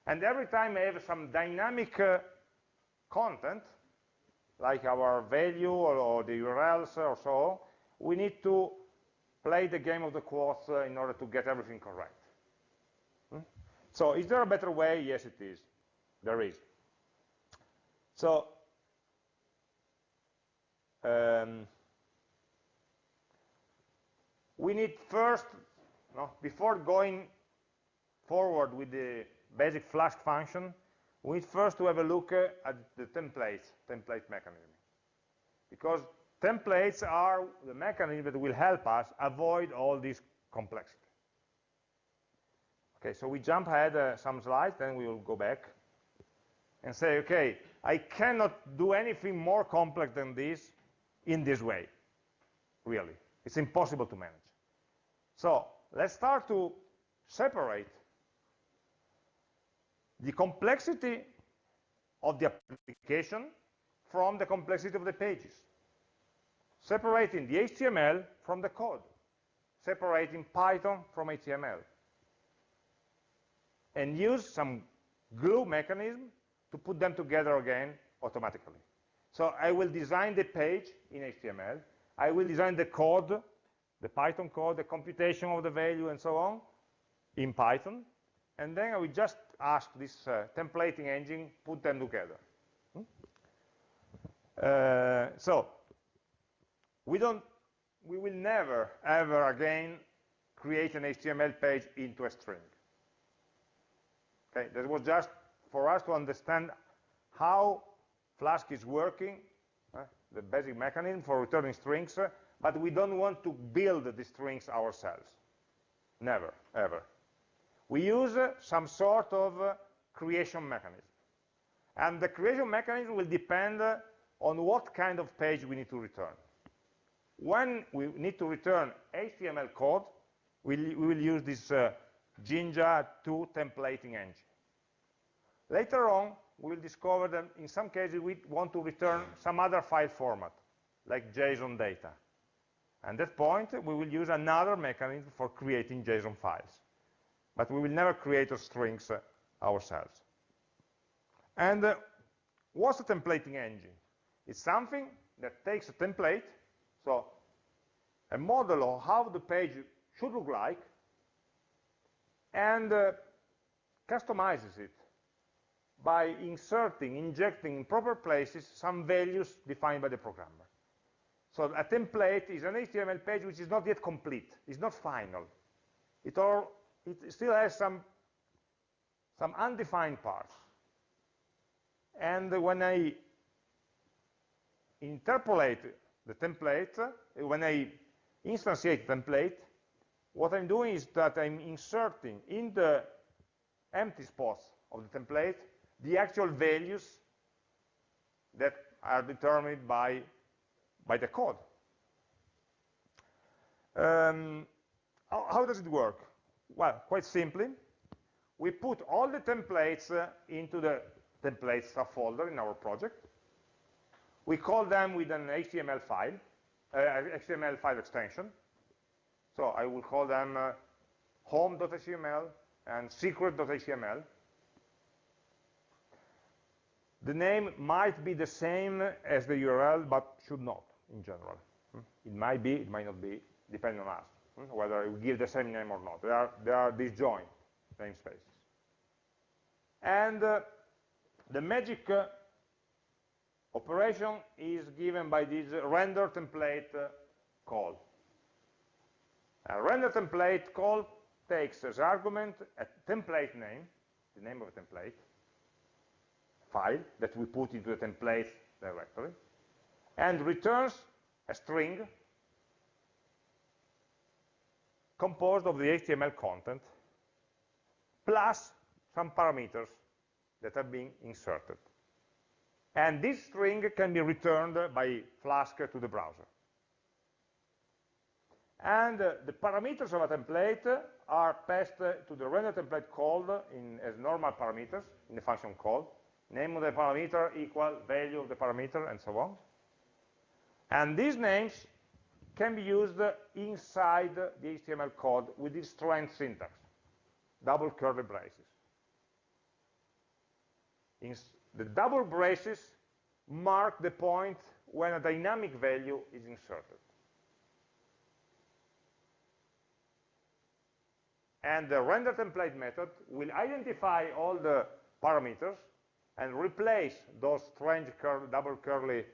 And every time I have some dynamic uh, content, like our value or, or, the URLs or so, we need to play the game of the quotes uh, in order to get everything correct. Hmm? So is there a better way? Yes, it is. There is. So um, we need first, no, before going forward with the basic Flask function, we need first to have a look uh, at the templates, template mechanism. Because templates are the mechanism that will help us avoid all this complexity. Okay, so we jump ahead uh, some slides, then we will go back and say, okay, I cannot do anything more complex than this in this way, really. It's impossible to manage. So let's start to separate the complexity of the application from the complexity of the pages. Separating the HTML from the code. Separating Python from HTML. And use some glue mechanism to put them together again automatically. So I will design the page in HTML. I will design the code, the Python code, the computation of the value, and so on, in Python. And then I will just ask this uh, templating engine, put them together. Hmm? Uh, so we don't, we will never, ever again create an HTML page into a string. Okay, that was just for us to understand how Flask is working, uh, the basic mechanism for returning strings, uh, but we don't want to build the strings ourselves. Never, ever. We use uh, some sort of uh, creation mechanism. And the creation mechanism will depend uh, on what kind of page we need to return. When we need to return HTML code, we, we will use this uh, Jinja 2 templating engine. Later on, we'll discover that in some cases we want to return some other file format, like JSON data. At that point, we will use another mechanism for creating JSON files. But we will never create strings uh, ourselves. And uh, what's a templating engine? It's something that takes a template, so a model of how the page should look like, and uh, customizes it by inserting, injecting in proper places some values defined by the programmer. So a template is an HTML page which is not yet complete, it's not final. It, all, it still has some, some undefined parts. And when I interpolate the template, when I instantiate the template, what I'm doing is that I'm inserting in the empty spots of the template the actual values that are determined by, by the code. Um, how, how, does it work? Well, quite simply, we put all the templates uh, into the templates subfolder in our project. We call them with an HTML file, uh, HTML file extension. So I will call them uh, home.html and secret.html. The name might be the same as the URL, but should not in general. Hmm? It might be, it might not be, depending on us, hmm? whether we give the same name or not. There are, there are disjoint namespaces. And uh, the magic uh, operation is given by this render template uh, call. A render template call takes as argument a template name, the name of a template, file that we put into the template directory, and returns a string composed of the HTML content plus some parameters that are being inserted. And this string can be returned by Flask to the browser. And uh, the parameters of a template are passed to the render template called in, as normal parameters in the function call. Name of the parameter equal value of the parameter, and so on. And these names can be used inside the HTML code with this strength syntax, double curly braces. In the double braces mark the point when a dynamic value is inserted. And the render template method will identify all the parameters and replace those strange double curly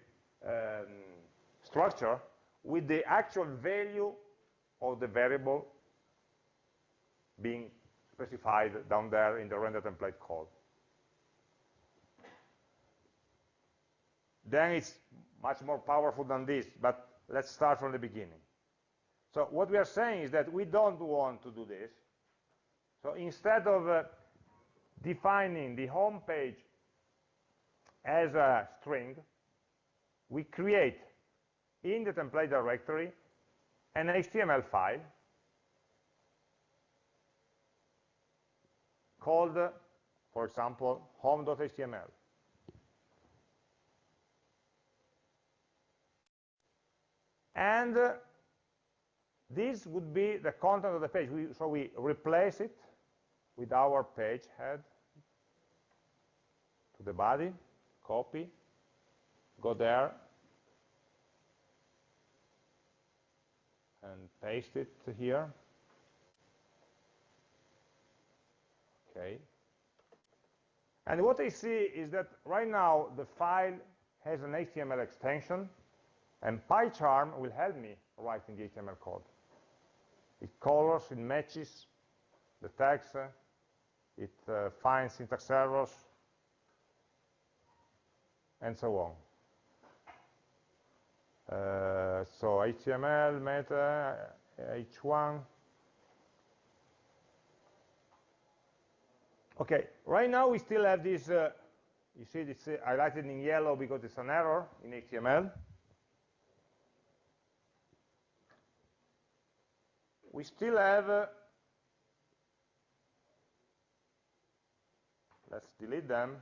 um, structure with the actual value of the variable being specified down there in the render template code. Then it's much more powerful than this, but let's start from the beginning. So what we are saying is that we don't want to do this. So instead of uh, defining the home page as a string, we create in the template directory an HTML file called, for example, home.html. And uh, this would be the content of the page. We, so we replace it with our page head to the body, copy, go there, and paste it here. Okay. And what I see is that right now the file has an HTML extension and PyCharm will help me writing the HTML code. It colors, it matches the text, it uh, finds syntax errors, and so on. Uh, so HTML, meta, H1. Okay, right now we still have this, uh, you see it's highlighted in yellow because it's an error in HTML. we still have, uh, let's delete them.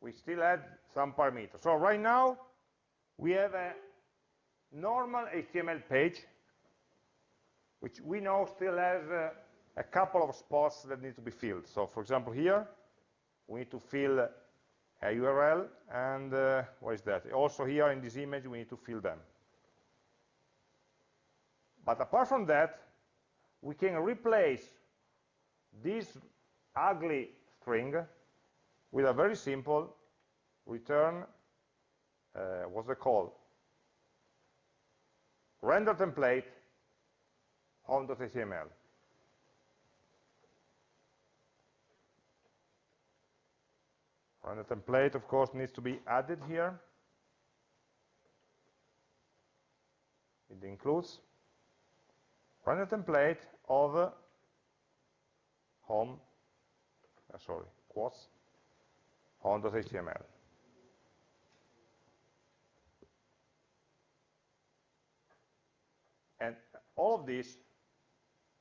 We still add some parameters. So right now, we have a normal HTML page, which we know still has a couple of spots that need to be filled. So for example, here, we need to fill a URL, and uh, what is that? Also here in this image, we need to fill them. But apart from that, we can replace this ugly string with a very simple return, uh, what's it call? Render template home.html. Render template, of course, needs to be added here. It includes render template of home, uh, sorry, quotes, home.html. And all of this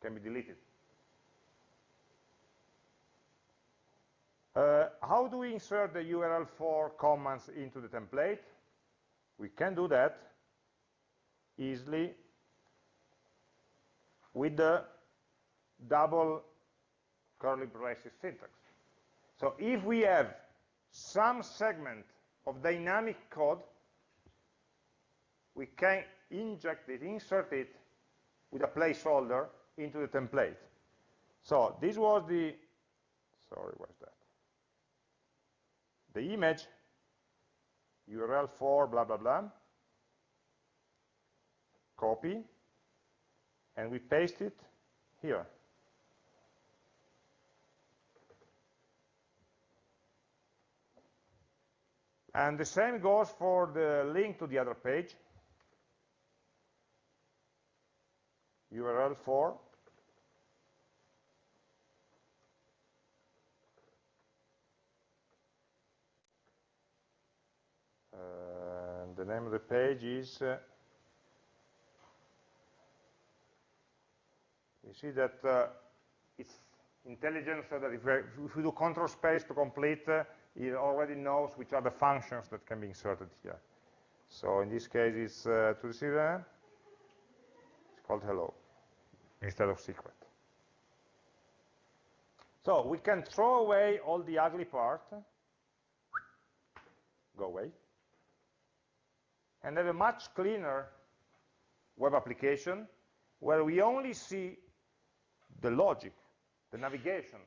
can be deleted. Uh, how do we insert the URL for comments into the template? We can do that easily with the double curly braces syntax. So if we have some segment of dynamic code, we can inject it, insert it with a placeholder into the template. So this was the, sorry, what's that? The image, URL for blah, blah, blah, copy, and we paste it here. And the same goes for the link to the other page. URL for and the name of the page is uh, you see that uh, it's intelligent so that if we, if we do control space to complete uh, it already knows which are the functions that can be inserted here so in this case it's uh, to receive called hello instead of secret. So we can throw away all the ugly part, go away, and have a much cleaner web application where we only see the logic, the navigation.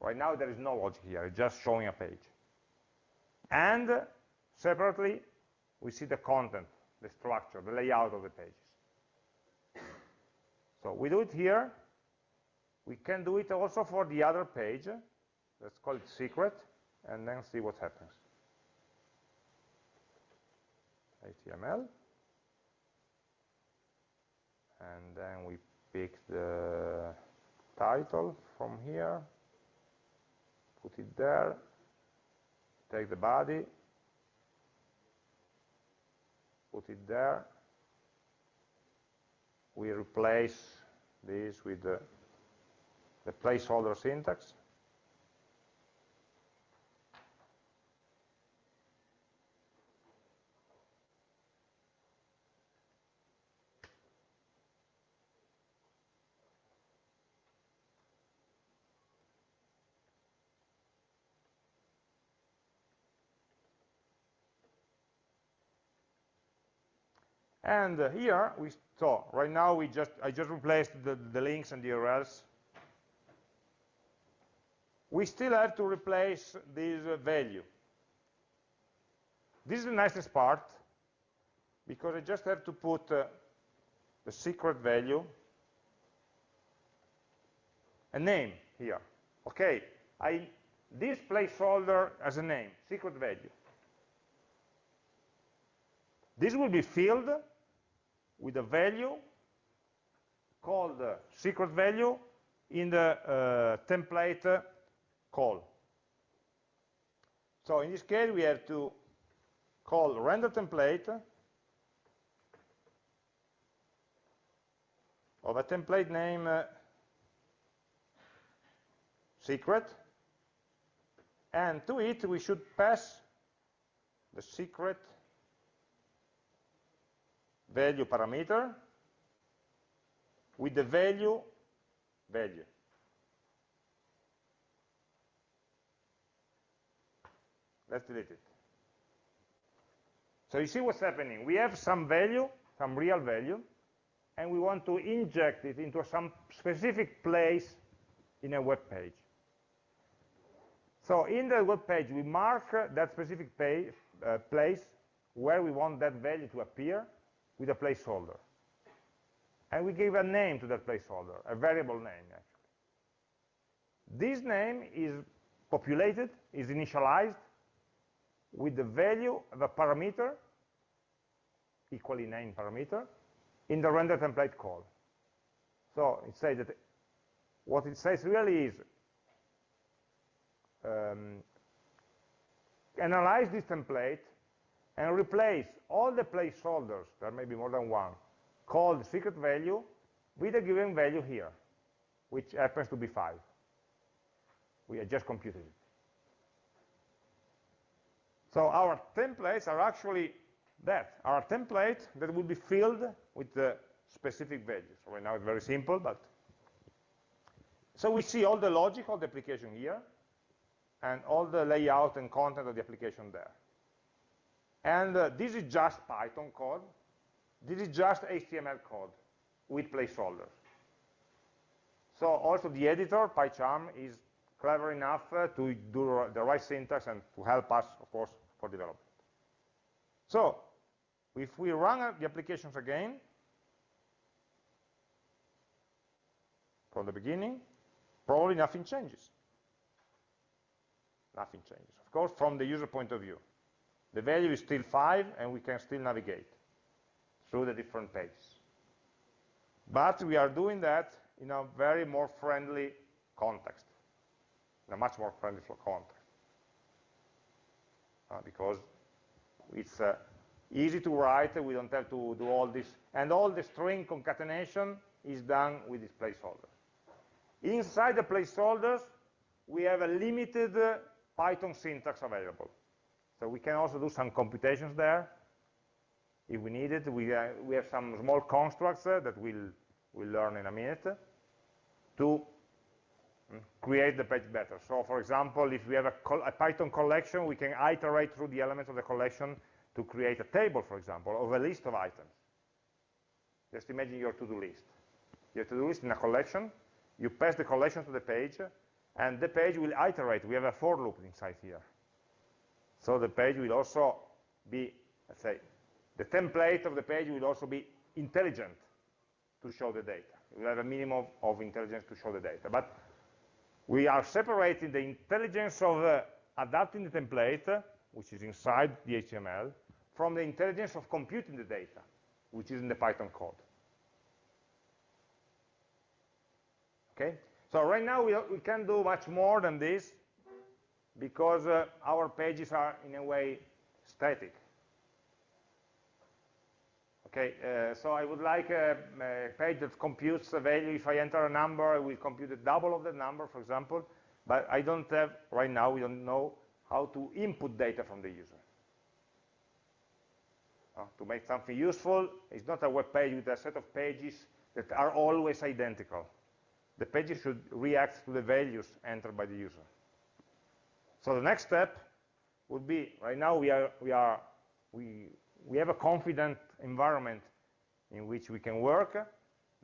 Right now there is no logic here, it's just showing a page. And separately, we see the content, the structure, the layout of the pages. So we do it here. We can do it also for the other page. Let's call it secret, and then see what happens. HTML. And then we pick the title from here, put it there, take the body, put it there, we replace this with the, the placeholder syntax. And uh, here we so right now we just I just replaced the, the links and the URLs. We still have to replace this uh, value. This is the nicest part because I just have to put uh, the secret value, a name here. Okay, I this placeholder as a name, secret value. This will be filled with a value called uh, secret value in the uh, template call. So in this case, we have to call render template of a template name uh, secret, and to it we should pass the secret value parameter with the value value. Let's delete it. So you see what's happening. We have some value, some real value, and we want to inject it into some specific place in a web page. So in the web page, we mark that specific page, uh, place where we want that value to appear with a placeholder. And we gave a name to that placeholder, a variable name, actually. This name is populated, is initialized with the value of a parameter, equally named parameter, in the render template call. So it says that what it says really is um, analyze this template and replace all the placeholders, there may be more than one, called secret value with a given value here, which happens to be 5. We have just computed it. So our templates are actually that, our template that will be filled with the specific values. Right now it's very simple, but so we see all the logic of the application here, and all the layout and content of the application there. And uh, this is just Python code. This is just HTML code with placeholders. So also the editor, PyCharm, is clever enough uh, to do the right syntax and to help us, of course, for development. So if we run the applications again, from the beginning, probably nothing changes. Nothing changes. Of course, from the user point of view. The value is still 5, and we can still navigate through the different pages. But we are doing that in a very more friendly context, in a much more friendly context. Uh, because it's uh, easy to write, we don't have to do all this, and all the string concatenation is done with these placeholders. Inside the placeholders, we have a limited uh, Python syntax available. So we can also do some computations there if we need it. We, uh, we have some small constructs uh, that we'll, we'll learn in a minute to mm, create the page better. So for example, if we have a, a, Python collection, we can iterate through the elements of the collection to create a table, for example, of a list of items. Just imagine your to-do list. Your to-do list in a collection, you pass the collection to the page, and the page will iterate. We have a for loop inside here. So the page will also be, let's say, the template of the page will also be intelligent to show the data. We have a minimum of intelligence to show the data. But we are separating the intelligence of uh, adapting the template, which is inside the HTML, from the intelligence of computing the data, which is in the Python code. Okay? So right now we, we can do much more than this because uh, our pages are in a way static. Okay, uh, so I would like a, a, page that computes the value. If I enter a number, it will compute the double of the number, for example. But I don't have, right now, we don't know how to input data from the user. Uh, to make something useful, it's not a web page with a set of pages that are always identical. The pages should react to the values entered by the user. So the next step would be, right now we, are, we, are, we, we have a confident environment in which we can work.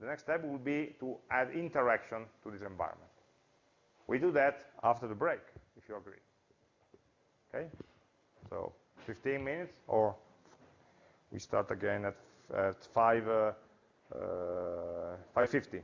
The next step would be to add interaction to this environment. We do that after the break, if you agree. Okay? So 15 minutes, or we start again at, at 5, uh, uh, 5.50.